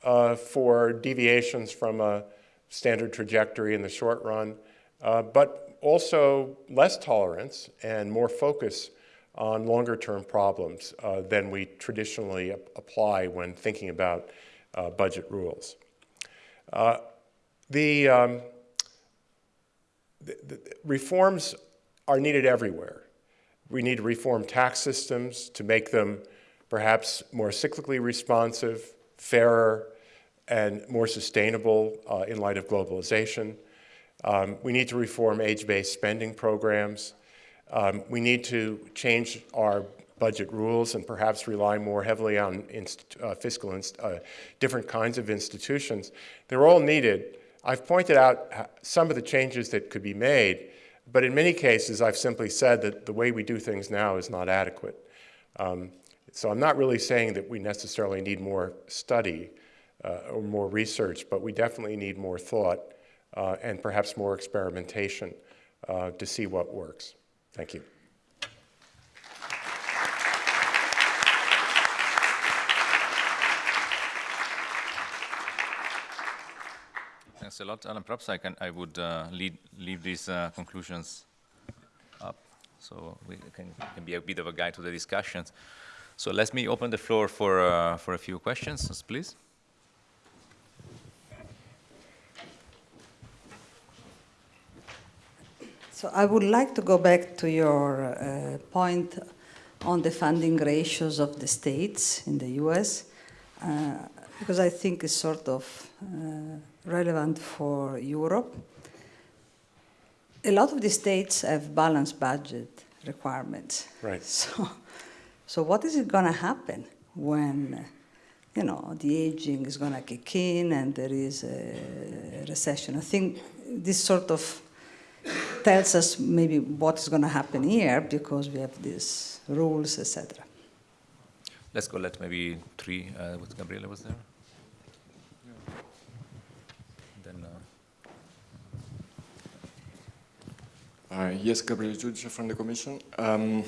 uh, for deviations from a standard trajectory in the short run, uh, but also less tolerance and more focus on longer term problems uh, than we traditionally ap apply when thinking about uh, budget rules. Uh, the, um, the, the reforms are needed everywhere. We need to reform tax systems to make them perhaps more cyclically responsive, fairer, and more sustainable uh, in light of globalization. Um, we need to reform age-based spending programs. Um, we need to change our budget rules and perhaps rely more heavily on uh, fiscal, uh, different kinds of institutions. They're all needed. I've pointed out some of the changes that could be made, but in many cases I've simply said that the way we do things now is not adequate. Um, so I'm not really saying that we necessarily need more study or more research, but we definitely need more thought uh, and perhaps more experimentation uh, to see what works. Thank you. Thanks a lot, Alan. Perhaps I, can, I would uh, lead, leave these uh, conclusions up so we can, can, be a bit of a guide to the discussions. So let me open the floor for, uh, for a few questions, please. So I would like to go back to your uh, point on the funding ratios of the states in the US, uh, because I think it's sort of uh, relevant for Europe. A lot of the states have balanced budget requirements. Right. So, so what is it going to happen when, you know, the aging is going to kick in and there is a recession? I think this sort of tells us maybe what is going to happen here because we have these rules, etc. Let's go. Let maybe three. Uh, what Gabriele was there. Then. Uh, Uh, yes, Gabriele Giudice from the Commission. Um,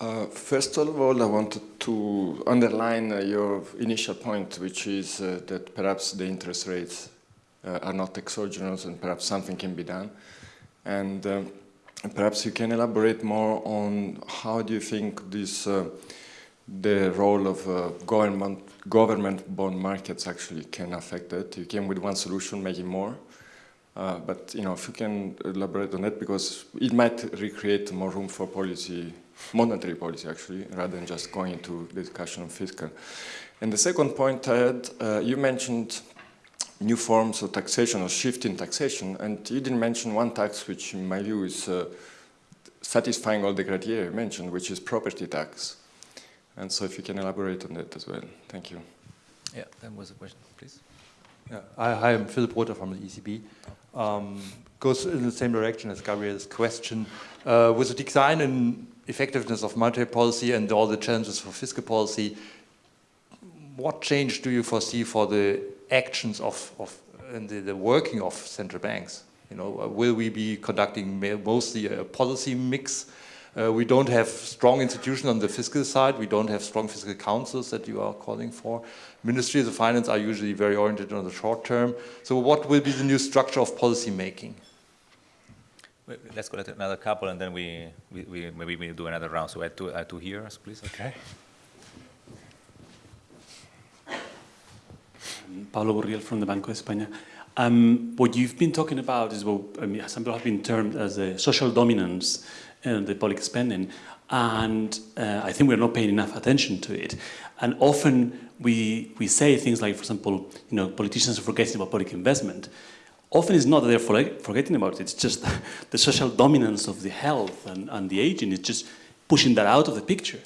uh, first of all, I wanted to underline uh, your initial point, which is uh, that perhaps the interest rates are not exogenous and perhaps something can be done. And, um, perhaps you can elaborate more on how do you think this, uh, the role of uh, government, government bond markets actually can affect it. You came with one solution, making more. Uh, but you know, if you can elaborate on that, because it might recreate more room for policy, monetary policy actually, rather than just going into the discussion of fiscal. And the second point I had, uh, you mentioned new forms of taxation or shift in taxation, and you didn't mention one tax which in my view is uh, satisfying all the criteria you mentioned, which is property tax. And so if you can elaborate on that as well. Thank you. yeah, that was a question, please. Yeah, I, hi, I'm Philipp Rother from the ECB. Um, goes in the same direction as Gabriel's question. Uh, with the decline in effectiveness of monetary policy and all the challenges for fiscal policy, what change do you foresee for the actions of, of and the, the working of central banks? You know, uh, will we be conducting mostly a policy mix? Uh, we don't have strong institutions on the fiscal side. We don't have strong fiscal councils that you are calling for. Ministries of finance are usually very oriented on the short term. So what will be the new structure of policy making? Let's go to another couple, and then we, we, we maybe we do another round. So I had two, I had two here, please. Okay. Pablo Burriel from the Banco de España. Um, what you've been talking about is what I mean, some people have been termed as a social dominance in the public spending, and uh, I think we're not paying enough attention to it. And often we we say things like, for example, you know, politicians are forgetting about public investment. Often it's not that they're forgetting about it; it's just the social dominance of the health and, and the aging is just pushing that out of the picture.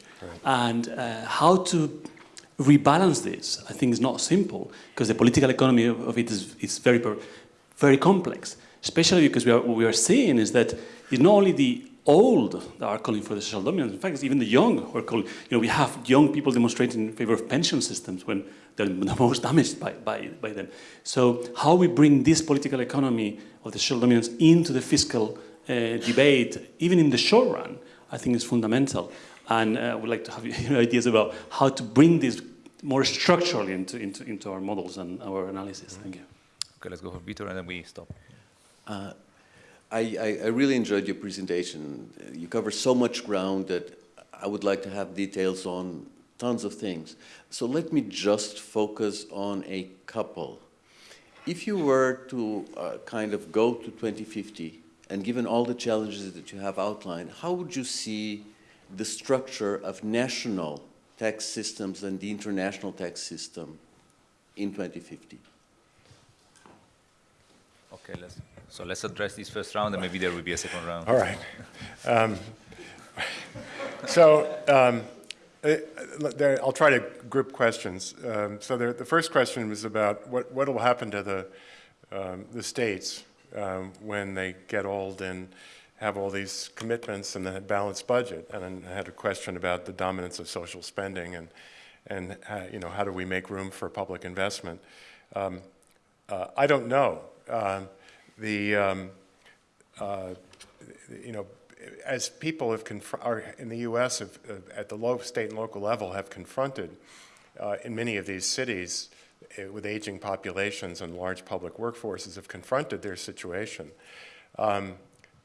And uh, how to rebalance this, I think, is not simple because the political economy of, of it is, is very, very complex. Especially because we are, what we are seeing is that it's not only the old that are calling for the social dominance. In fact, it's even the young who are calling. You know, we have young people demonstrating in favor of pension systems when they're the most damaged by, by, by them. So, how we bring this political economy of the social dominance into the fiscal uh, debate, even in the short run, I think is fundamental. And uh, I would like to have your ideas about how to bring this more structurally into, into, into our models and our analysis. Thank you. Okay, let's go for Vitor, and then we stop. Uh, I, I, I really enjoyed your presentation. You cover so much ground that I would like to have details on tons of things. So let me just focus on a couple. If you were to uh, kind of go to 2050, and given all the challenges that you have outlined, how would you see the structure of national tax systems and the international tax system in 2050? Okay, let's, so let's address this first round, and maybe there will be a second round. All right. Um, so um, uh, there, I'll try to group questions. Um, so there, the first question was about what what will happen to the um, the states um, when they get old and have all these commitments and a balanced budget. And then I had a question about the dominance of social spending and and uh, you know how do we make room for public investment. Um, uh, I don't know. Um, the um, uh, you know, as people have are in the U.S. Have, uh, at the low state and local level have confronted uh, in many of these cities uh, with aging populations and large public workforces have confronted their situation. Um,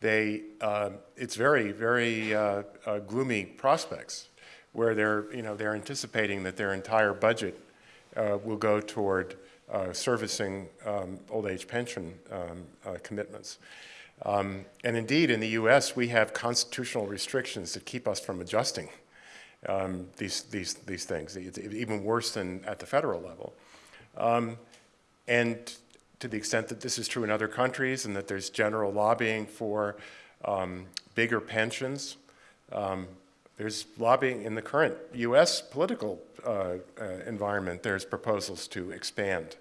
they, uh, it's very, very uh, uh, gloomy prospects where they're, you know, they're anticipating that their entire budget uh, will go toward uh, servicing um, old age pension um, uh, commitments. Um, and indeed, in the US, we have constitutional restrictions that keep us from adjusting um, these, these, these things, it's even worse than at the federal level. Um, and to the extent that this is true in other countries and that there's general lobbying for um, bigger pensions, um, there's lobbying in the current US political uh, uh, environment, there's proposals to expand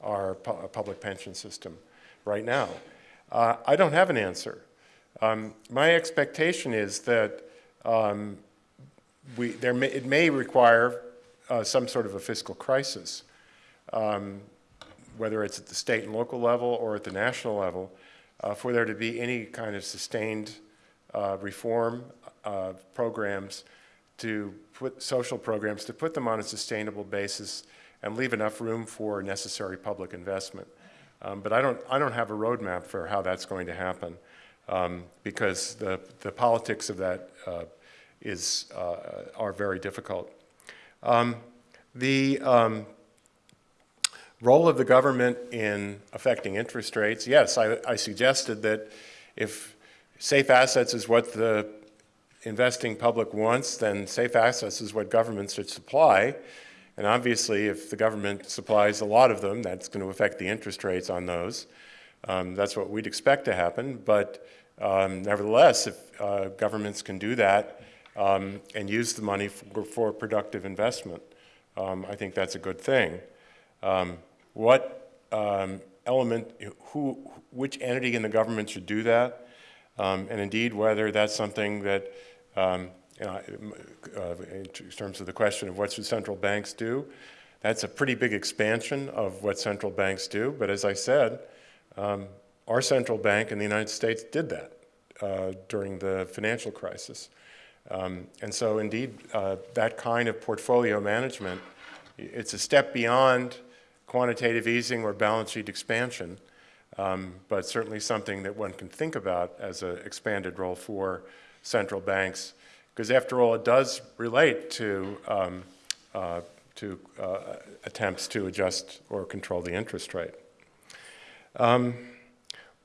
our pu public pension system right now. Uh, I don't have an answer. Um, my expectation is that um, we, there may, it may require uh, some sort of a fiscal crisis, um, whether it's at the state and local level or at the national level, uh, for there to be any kind of sustained uh, reform uh, programs to put social programs, to put them on a sustainable basis and leave enough room for necessary public investment. Um, but I don't, I don't have a roadmap for how that's going to happen um, because the, the politics of that uh, is, uh, are very difficult. Um, the um, role of the government in affecting interest rates, yes, I, I suggested that if safe assets is what the investing public wants, then safe assets is what governments should supply. And obviously, if the government supplies a lot of them, that's going to affect the interest rates on those. Um, that's what we'd expect to happen. But um, nevertheless, if uh, governments can do that um, and use the money for, for productive investment, um, I think that's a good thing. Um, what um, element, who, which entity in the government should do that, and indeed whether that's something that you know, uh, in terms of the question of what should central banks do, that's a pretty big expansion of what central banks do. But as I said, um, our central bank in the United States did that uh, during the financial crisis. Um, and so indeed, uh, that kind of portfolio management, it's a step beyond quantitative easing or balance sheet expansion, um, but certainly something that one can think about as an expanded role for central banks because after all, it does relate to, um, uh, to uh, attempts to adjust or control the interest rate. Um,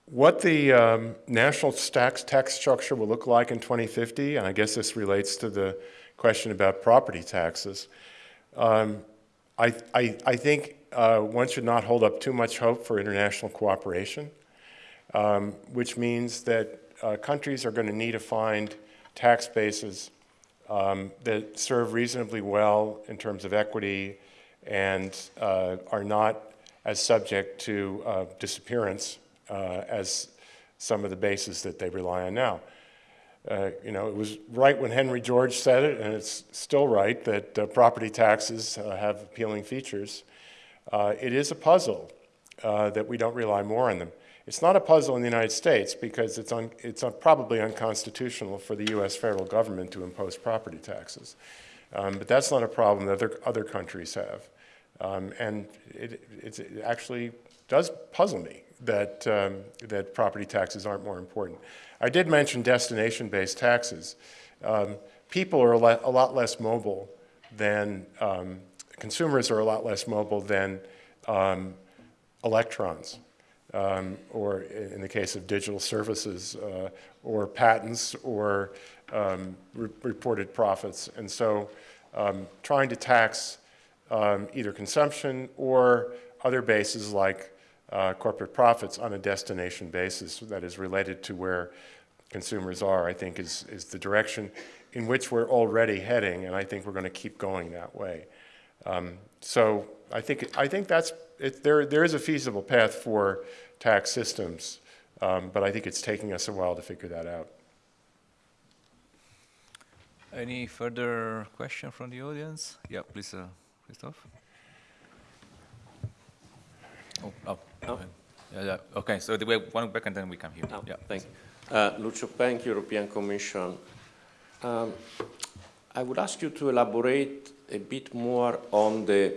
what the um, national tax, tax structure will look like in 2050, and I guess this relates to the question about property taxes, um, I, I, I, think uh, one should not hold up too much hope for international cooperation, um, which means that uh, countries are going to need to find tax bases um, that serve reasonably well in terms of equity and uh, are not as subject to uh, disappearance uh, as some of the bases that they rely on now. Uh, you know, it was right when Henry George said it, and it's still right, that uh, property taxes uh, have appealing features. It is a puzzle that we don't rely more on them. It's not a puzzle in the United States because it's, un, it's un, probably unconstitutional for the U.S. federal government to impose property taxes. Um, but that's not a problem that other, other countries have. Um, and it, it, actually does puzzle me that, um, that property taxes aren't more important. I did mention destination-based taxes. Um, people are a, a, lot less mobile than, um, consumers are a lot less mobile than um, electrons um, or in the case of digital services, uh, or patents, or um, re reported profits. And so um, trying to tax um, either consumption or other bases like uh, corporate profits on a destination basis that is related to where consumers are, I think is, is the direction in which we're already heading, and I think we're going to keep going that way. Um, so I think, I think that's, it, there, there is a feasible path for tax systems, um, but I think it's taking us a while to figure that out. Any further question from the audience? Yeah, please, uh, Christoph. Oh, oh, oh. Yeah, yeah. Okay, so we have one back and then we come here. Oh, yeah. Thank you. Uh, Lucio Pench, European Commission. Um, I would ask you to elaborate a bit more on the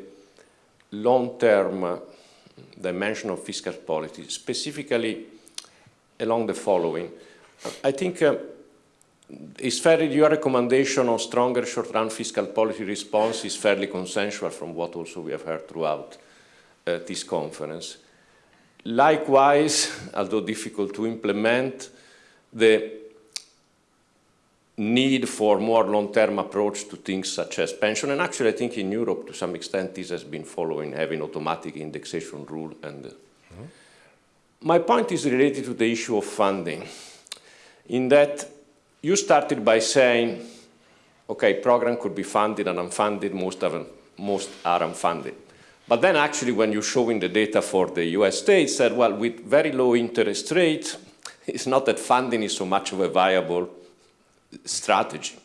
long-term dimension of fiscal policy, specifically along the following. I think uh, it's fairly, your recommendation on stronger short-run fiscal policy response is fairly consensual from what also we have heard throughout uh, this conference. likewise, although difficult to implement, the need for more long-term approach to things such as pension. And actually, I think in Europe, to some extent, this has been following having automatic indexation rule. And mm -hmm. my point is related to the issue of funding, in that you started by saying, okay, program could be funded and unfunded, most, of most are unfunded. But then actually when you're showing the data for the US states said, well, with very low interest rates, it's not that funding is so much of a viable strategy,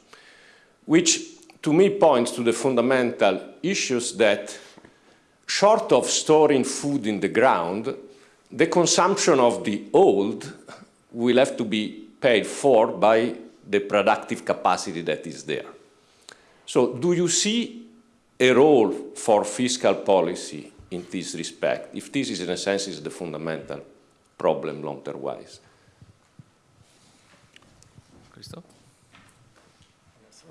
which to me points to the fundamental issues that short of storing food in the ground, the consumption of the old will have to be paid for by the productive capacity that is there. So do you see a role for fiscal policy in this respect, if this is in a sense is the fundamental problem long-term wise? Christoph?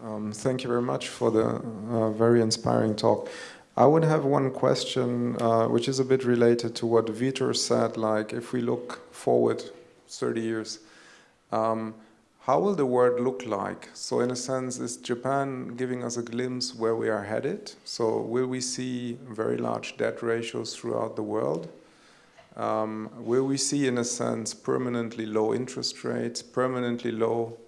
Um, thank you very much for the uh, very inspiring talk. I would have one question, uh, which is a bit related to what Vitor said, like if we look forward 30 years, um, how will the world look like? So in a sense, is Japan giving us a glimpse where we are headed? So will we see very large debt ratios throughout the world? Um, will we see, in a sense, permanently low interest rates, permanently low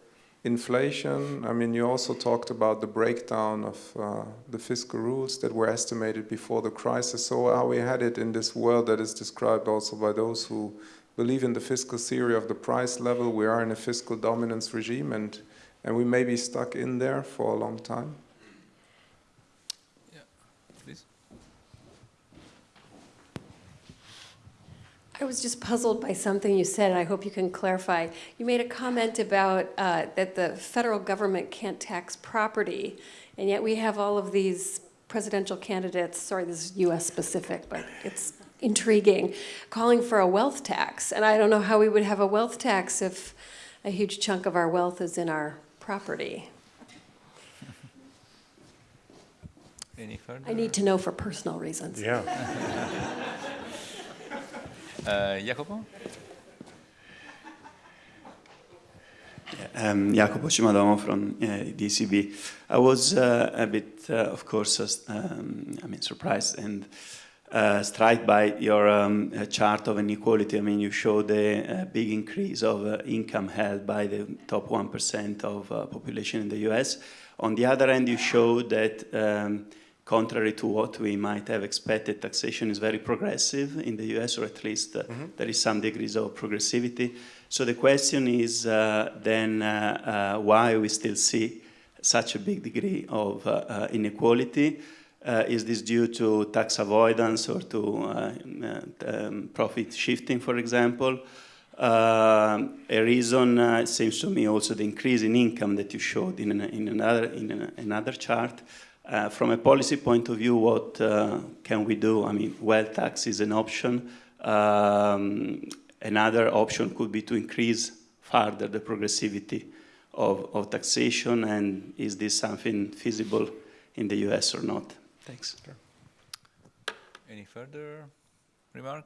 inflation? I mean, you also talked about the breakdown of uh, the fiscal rules that were estimated before the crisis. So are we headed in this world that is described also by those who believe in the fiscal theory of the price level. We are in a fiscal dominance regime and, and we may be stuck in there for a long time. I was just puzzled by something you said, and I hope you can clarify. You made a comment about uh, that the federal government can't tax property, and yet we have all of these presidential candidates, sorry, this is US specific, but it's intriguing, calling for a wealth tax. And I don't know how we would have a wealth tax if a huge chunk of our wealth is in our property. Any further? I need to know for personal reasons. Yeah. uh, Jacopo? Um, Jacopo from uh, DCB. I was uh, a bit, of course, um, I mean, surprised and struck by your um, chart of inequality. I mean, you show the big increase of income held by the top 1% of population in the US. On the other hand, you show that um, contrary to what we might have expected, taxation is very progressive in the US, or at least mm -hmm. there is some degrees of progressivity. So the question is then why we still see such a big degree of inequality. Uh, is this due to tax avoidance or to uh, um, profit shifting, for example? Uh, a reason uh, seems to me also the increase in income that you showed in, an, in another, in an, another chart. Uh, from a policy point of view, what uh, can we do? I mean, wealth tax is an option. Um, another option could be to increase further the progressivity of, of taxation, and is this something feasible in the US or not? Thanks. Sure. Any further remark?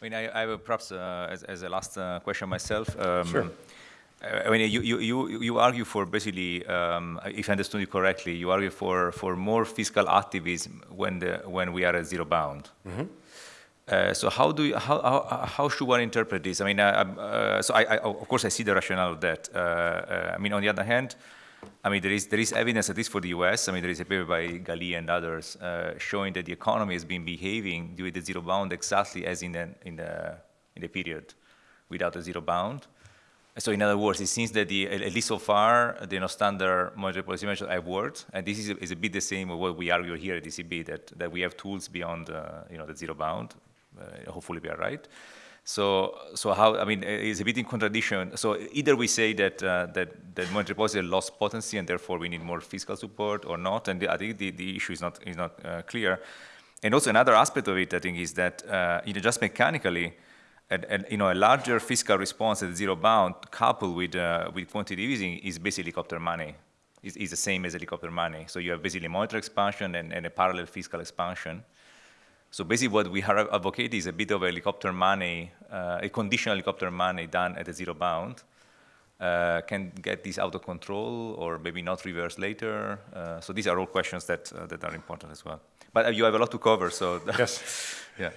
I mean, I, I have perhaps uh, as, as a last uh, question myself. Um, sure. I mean, you, you, you, you argue for basically, um, if I understood you correctly, you argue for, for more fiscal activism when, the, when we are at zero bound. Mm -hmm. uh, so how do you, how, how, how, should one interpret this? I mean, uh, uh, so I, I, of course I see the rationale of that. Uh, I mean, on the other hand, I mean, there is, there is evidence, at least for the US, I mean, there is a paper by Gali and others uh, showing that the economy has been behaving during the zero bound exactly as in the, in the, in the period without a zero bound. So in other words, it seems that the, at least so far, the non-standard monetary policy measures have worked, and this is a, is a, bit the same with what we argue here at ECB, that, that we have tools beyond uh, you know, the zero bound. Uh, hopefully we are right. So, so how, I mean, it's a bit in contradiction. So either we say that, uh, that, that monetary policy has lost potency and therefore we need more fiscal support or not, and I think the, the issue is not, is not uh, clear. And also another aspect of it, I think, is that, uh, you know, just mechanically, and, and, you know, a larger fiscal response at zero bound coupled with, uh, with quantitative easing is basically helicopter money. Is, is the same as helicopter money. So you have basically monetary expansion and, and a parallel fiscal expansion. So basically what we are advocating is a bit of a helicopter money, uh, a conditional helicopter money done at a zero bound. Uh, can get this out of control or maybe not reverse later? Uh, so these are all questions that, uh, that are important as well. But uh, you have a lot to cover, so. Yes. yeah.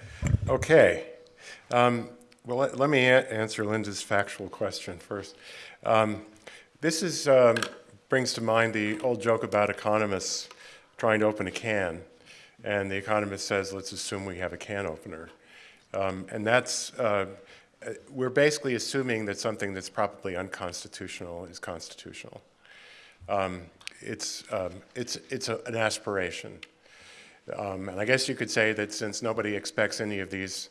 Okay. Um, well, let, let me answer Linda's factual question first. Um, this is, um, brings to mind the old joke about economists trying to open a can. And the economist says, let's assume we have a can opener. Um, and that's, uh, we're basically assuming that something that's probably unconstitutional is constitutional. Um, it's, um, it's, it's a, an aspiration. Um, and I guess you could say that since nobody expects any of these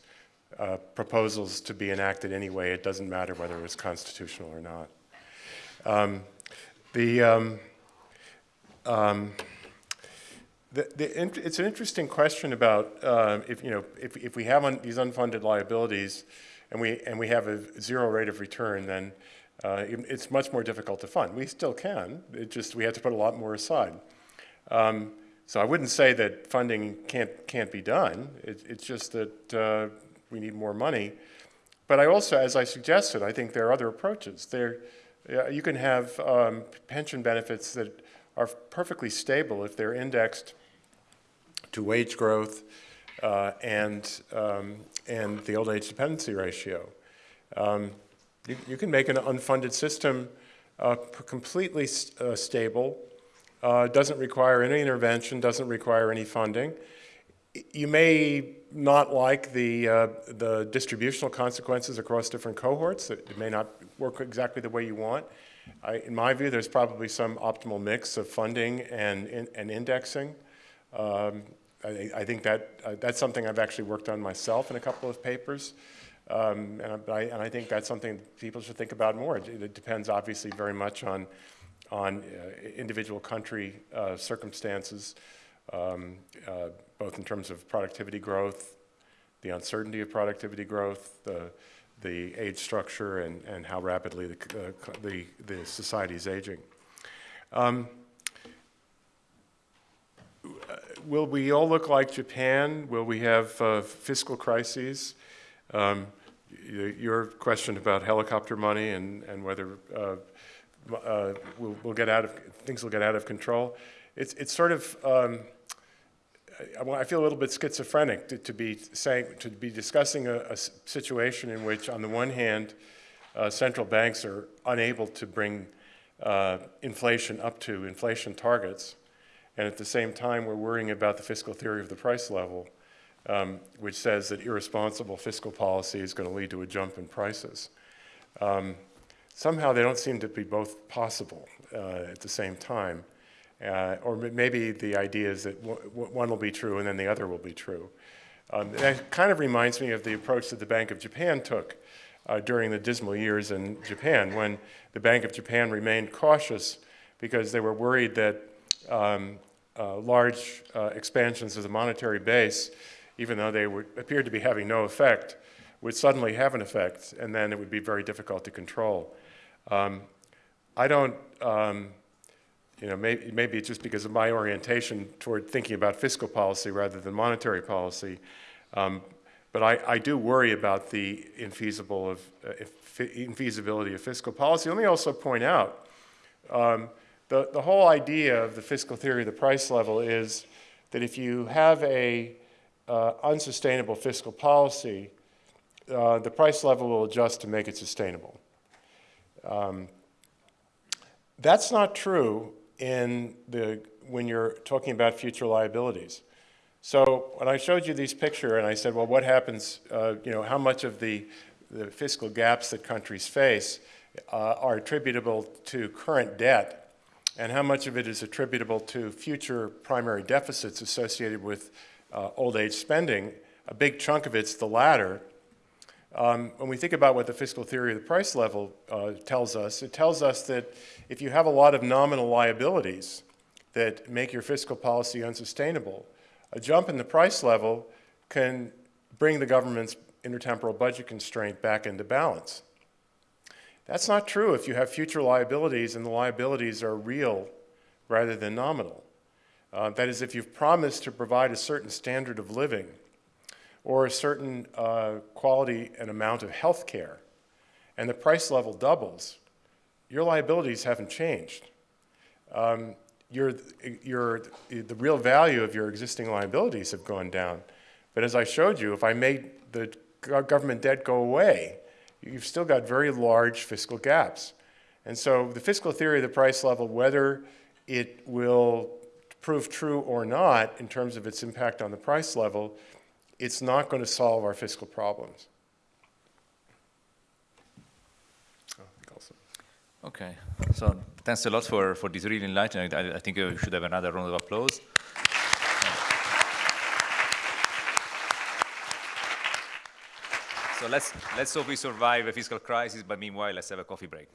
uh, proposals to be enacted anyway, it doesn't matter whether it's constitutional or not. Um, the, um, um, the, the it's an interesting question about uh, if, you know, if, if we have un these unfunded liabilities and we, and we have a zero rate of return, then uh, it, it's much more difficult to fund. We still can, it just, we have to put a lot more aside. Um, so I wouldn't say that funding can't, can't be done. It, it's just that uh, we need more money. But I also, as I suggested, I think there are other approaches. There, you can have um, pension benefits that are perfectly stable if they're indexed to wage growth uh, and, um, and the old age dependency ratio. Um, you, you, can make an unfunded system uh, completely uh, stable, uh, doesn't require any intervention, doesn't require any funding. You may not like the, uh, the distributional consequences across different cohorts. It may not work exactly the way you want. I, in my view, there's probably some optimal mix of funding and, in, and indexing. Um, I, I, think that uh, that's something I've actually worked on myself in a couple of papers. Um, and, I, and, I, think that's something people should think about more. It, it depends obviously very much on, on uh, individual country uh, circumstances, um, uh, both in terms of productivity growth, the uncertainty of productivity growth, the, the age structure, and, and how rapidly the, uh, the, the society is aging. Um, will we all look like Japan? Will we have uh, fiscal crises? Um, your question about helicopter money and, and whether uh, uh, we'll, we'll, get out of, things will get out of control. It's, it's sort of, um, I, feel a little bit schizophrenic to, to, be saying, to be discussing a, a situation in which on the one hand, uh, central banks are unable to bring uh, inflation up to inflation targets, and at the same time, we're worrying about the fiscal theory of the price level, um, which says that irresponsible fiscal policy is going to lead to a jump in prices. Um, somehow they don't seem to be both possible uh, at the same time. Uh, or maybe the idea is that one will be true and then the other will be true. Um, that kind of reminds me of the approach that the Bank of Japan took uh, during the dismal years in Japan when the Bank of Japan remained cautious because they were worried that um, uh, large uh, expansions of the monetary base, even though they would, appeared to be having no effect, would suddenly have an effect, and then it would be very difficult to control. Um, I don't, um, you know, maybe, maybe it's just because of my orientation toward thinking about fiscal policy rather than monetary policy, um, but I, I, do worry about the infeasible of, uh, infeasibility of fiscal policy. Let me also point out um, the, the whole idea of the fiscal theory of the price level is that if you have a uh, unsustainable fiscal policy, uh, the price level will adjust to make it sustainable. Um, that's not true in the, when you're talking about future liabilities. So when I showed you these picture and I said, well, what happens, uh, you know, how much of the, the fiscal gaps that countries face uh, are attributable to current debt and how much of it is attributable to future primary deficits associated with uh, old age spending. A big chunk of it's the latter. Um, when we think about what the fiscal theory of the price level uh, tells us, it tells us that if you have a lot of nominal liabilities that make your fiscal policy unsustainable, a jump in the price level can bring the government's intertemporal budget constraint back into balance. That's not true if you have future liabilities and the liabilities are real rather than nominal. Uh, that is, if you've promised to provide a certain standard of living or a certain uh, quality and amount of health care, and the price level doubles, your liabilities haven't changed. Um, your, your, the real value of your existing liabilities have gone down. But as I showed you, if I made the government debt go away, you've still got very large fiscal gaps. And so the fiscal theory of the price level, whether it will prove true or not in terms of its impact on the price level, it's not going to solve our fiscal problems. Okay, so thanks a lot for, for this really enlightening. I, I think we should have another round of applause. So let's, let's hope we survive a fiscal crisis, but meanwhile, let's have a coffee break.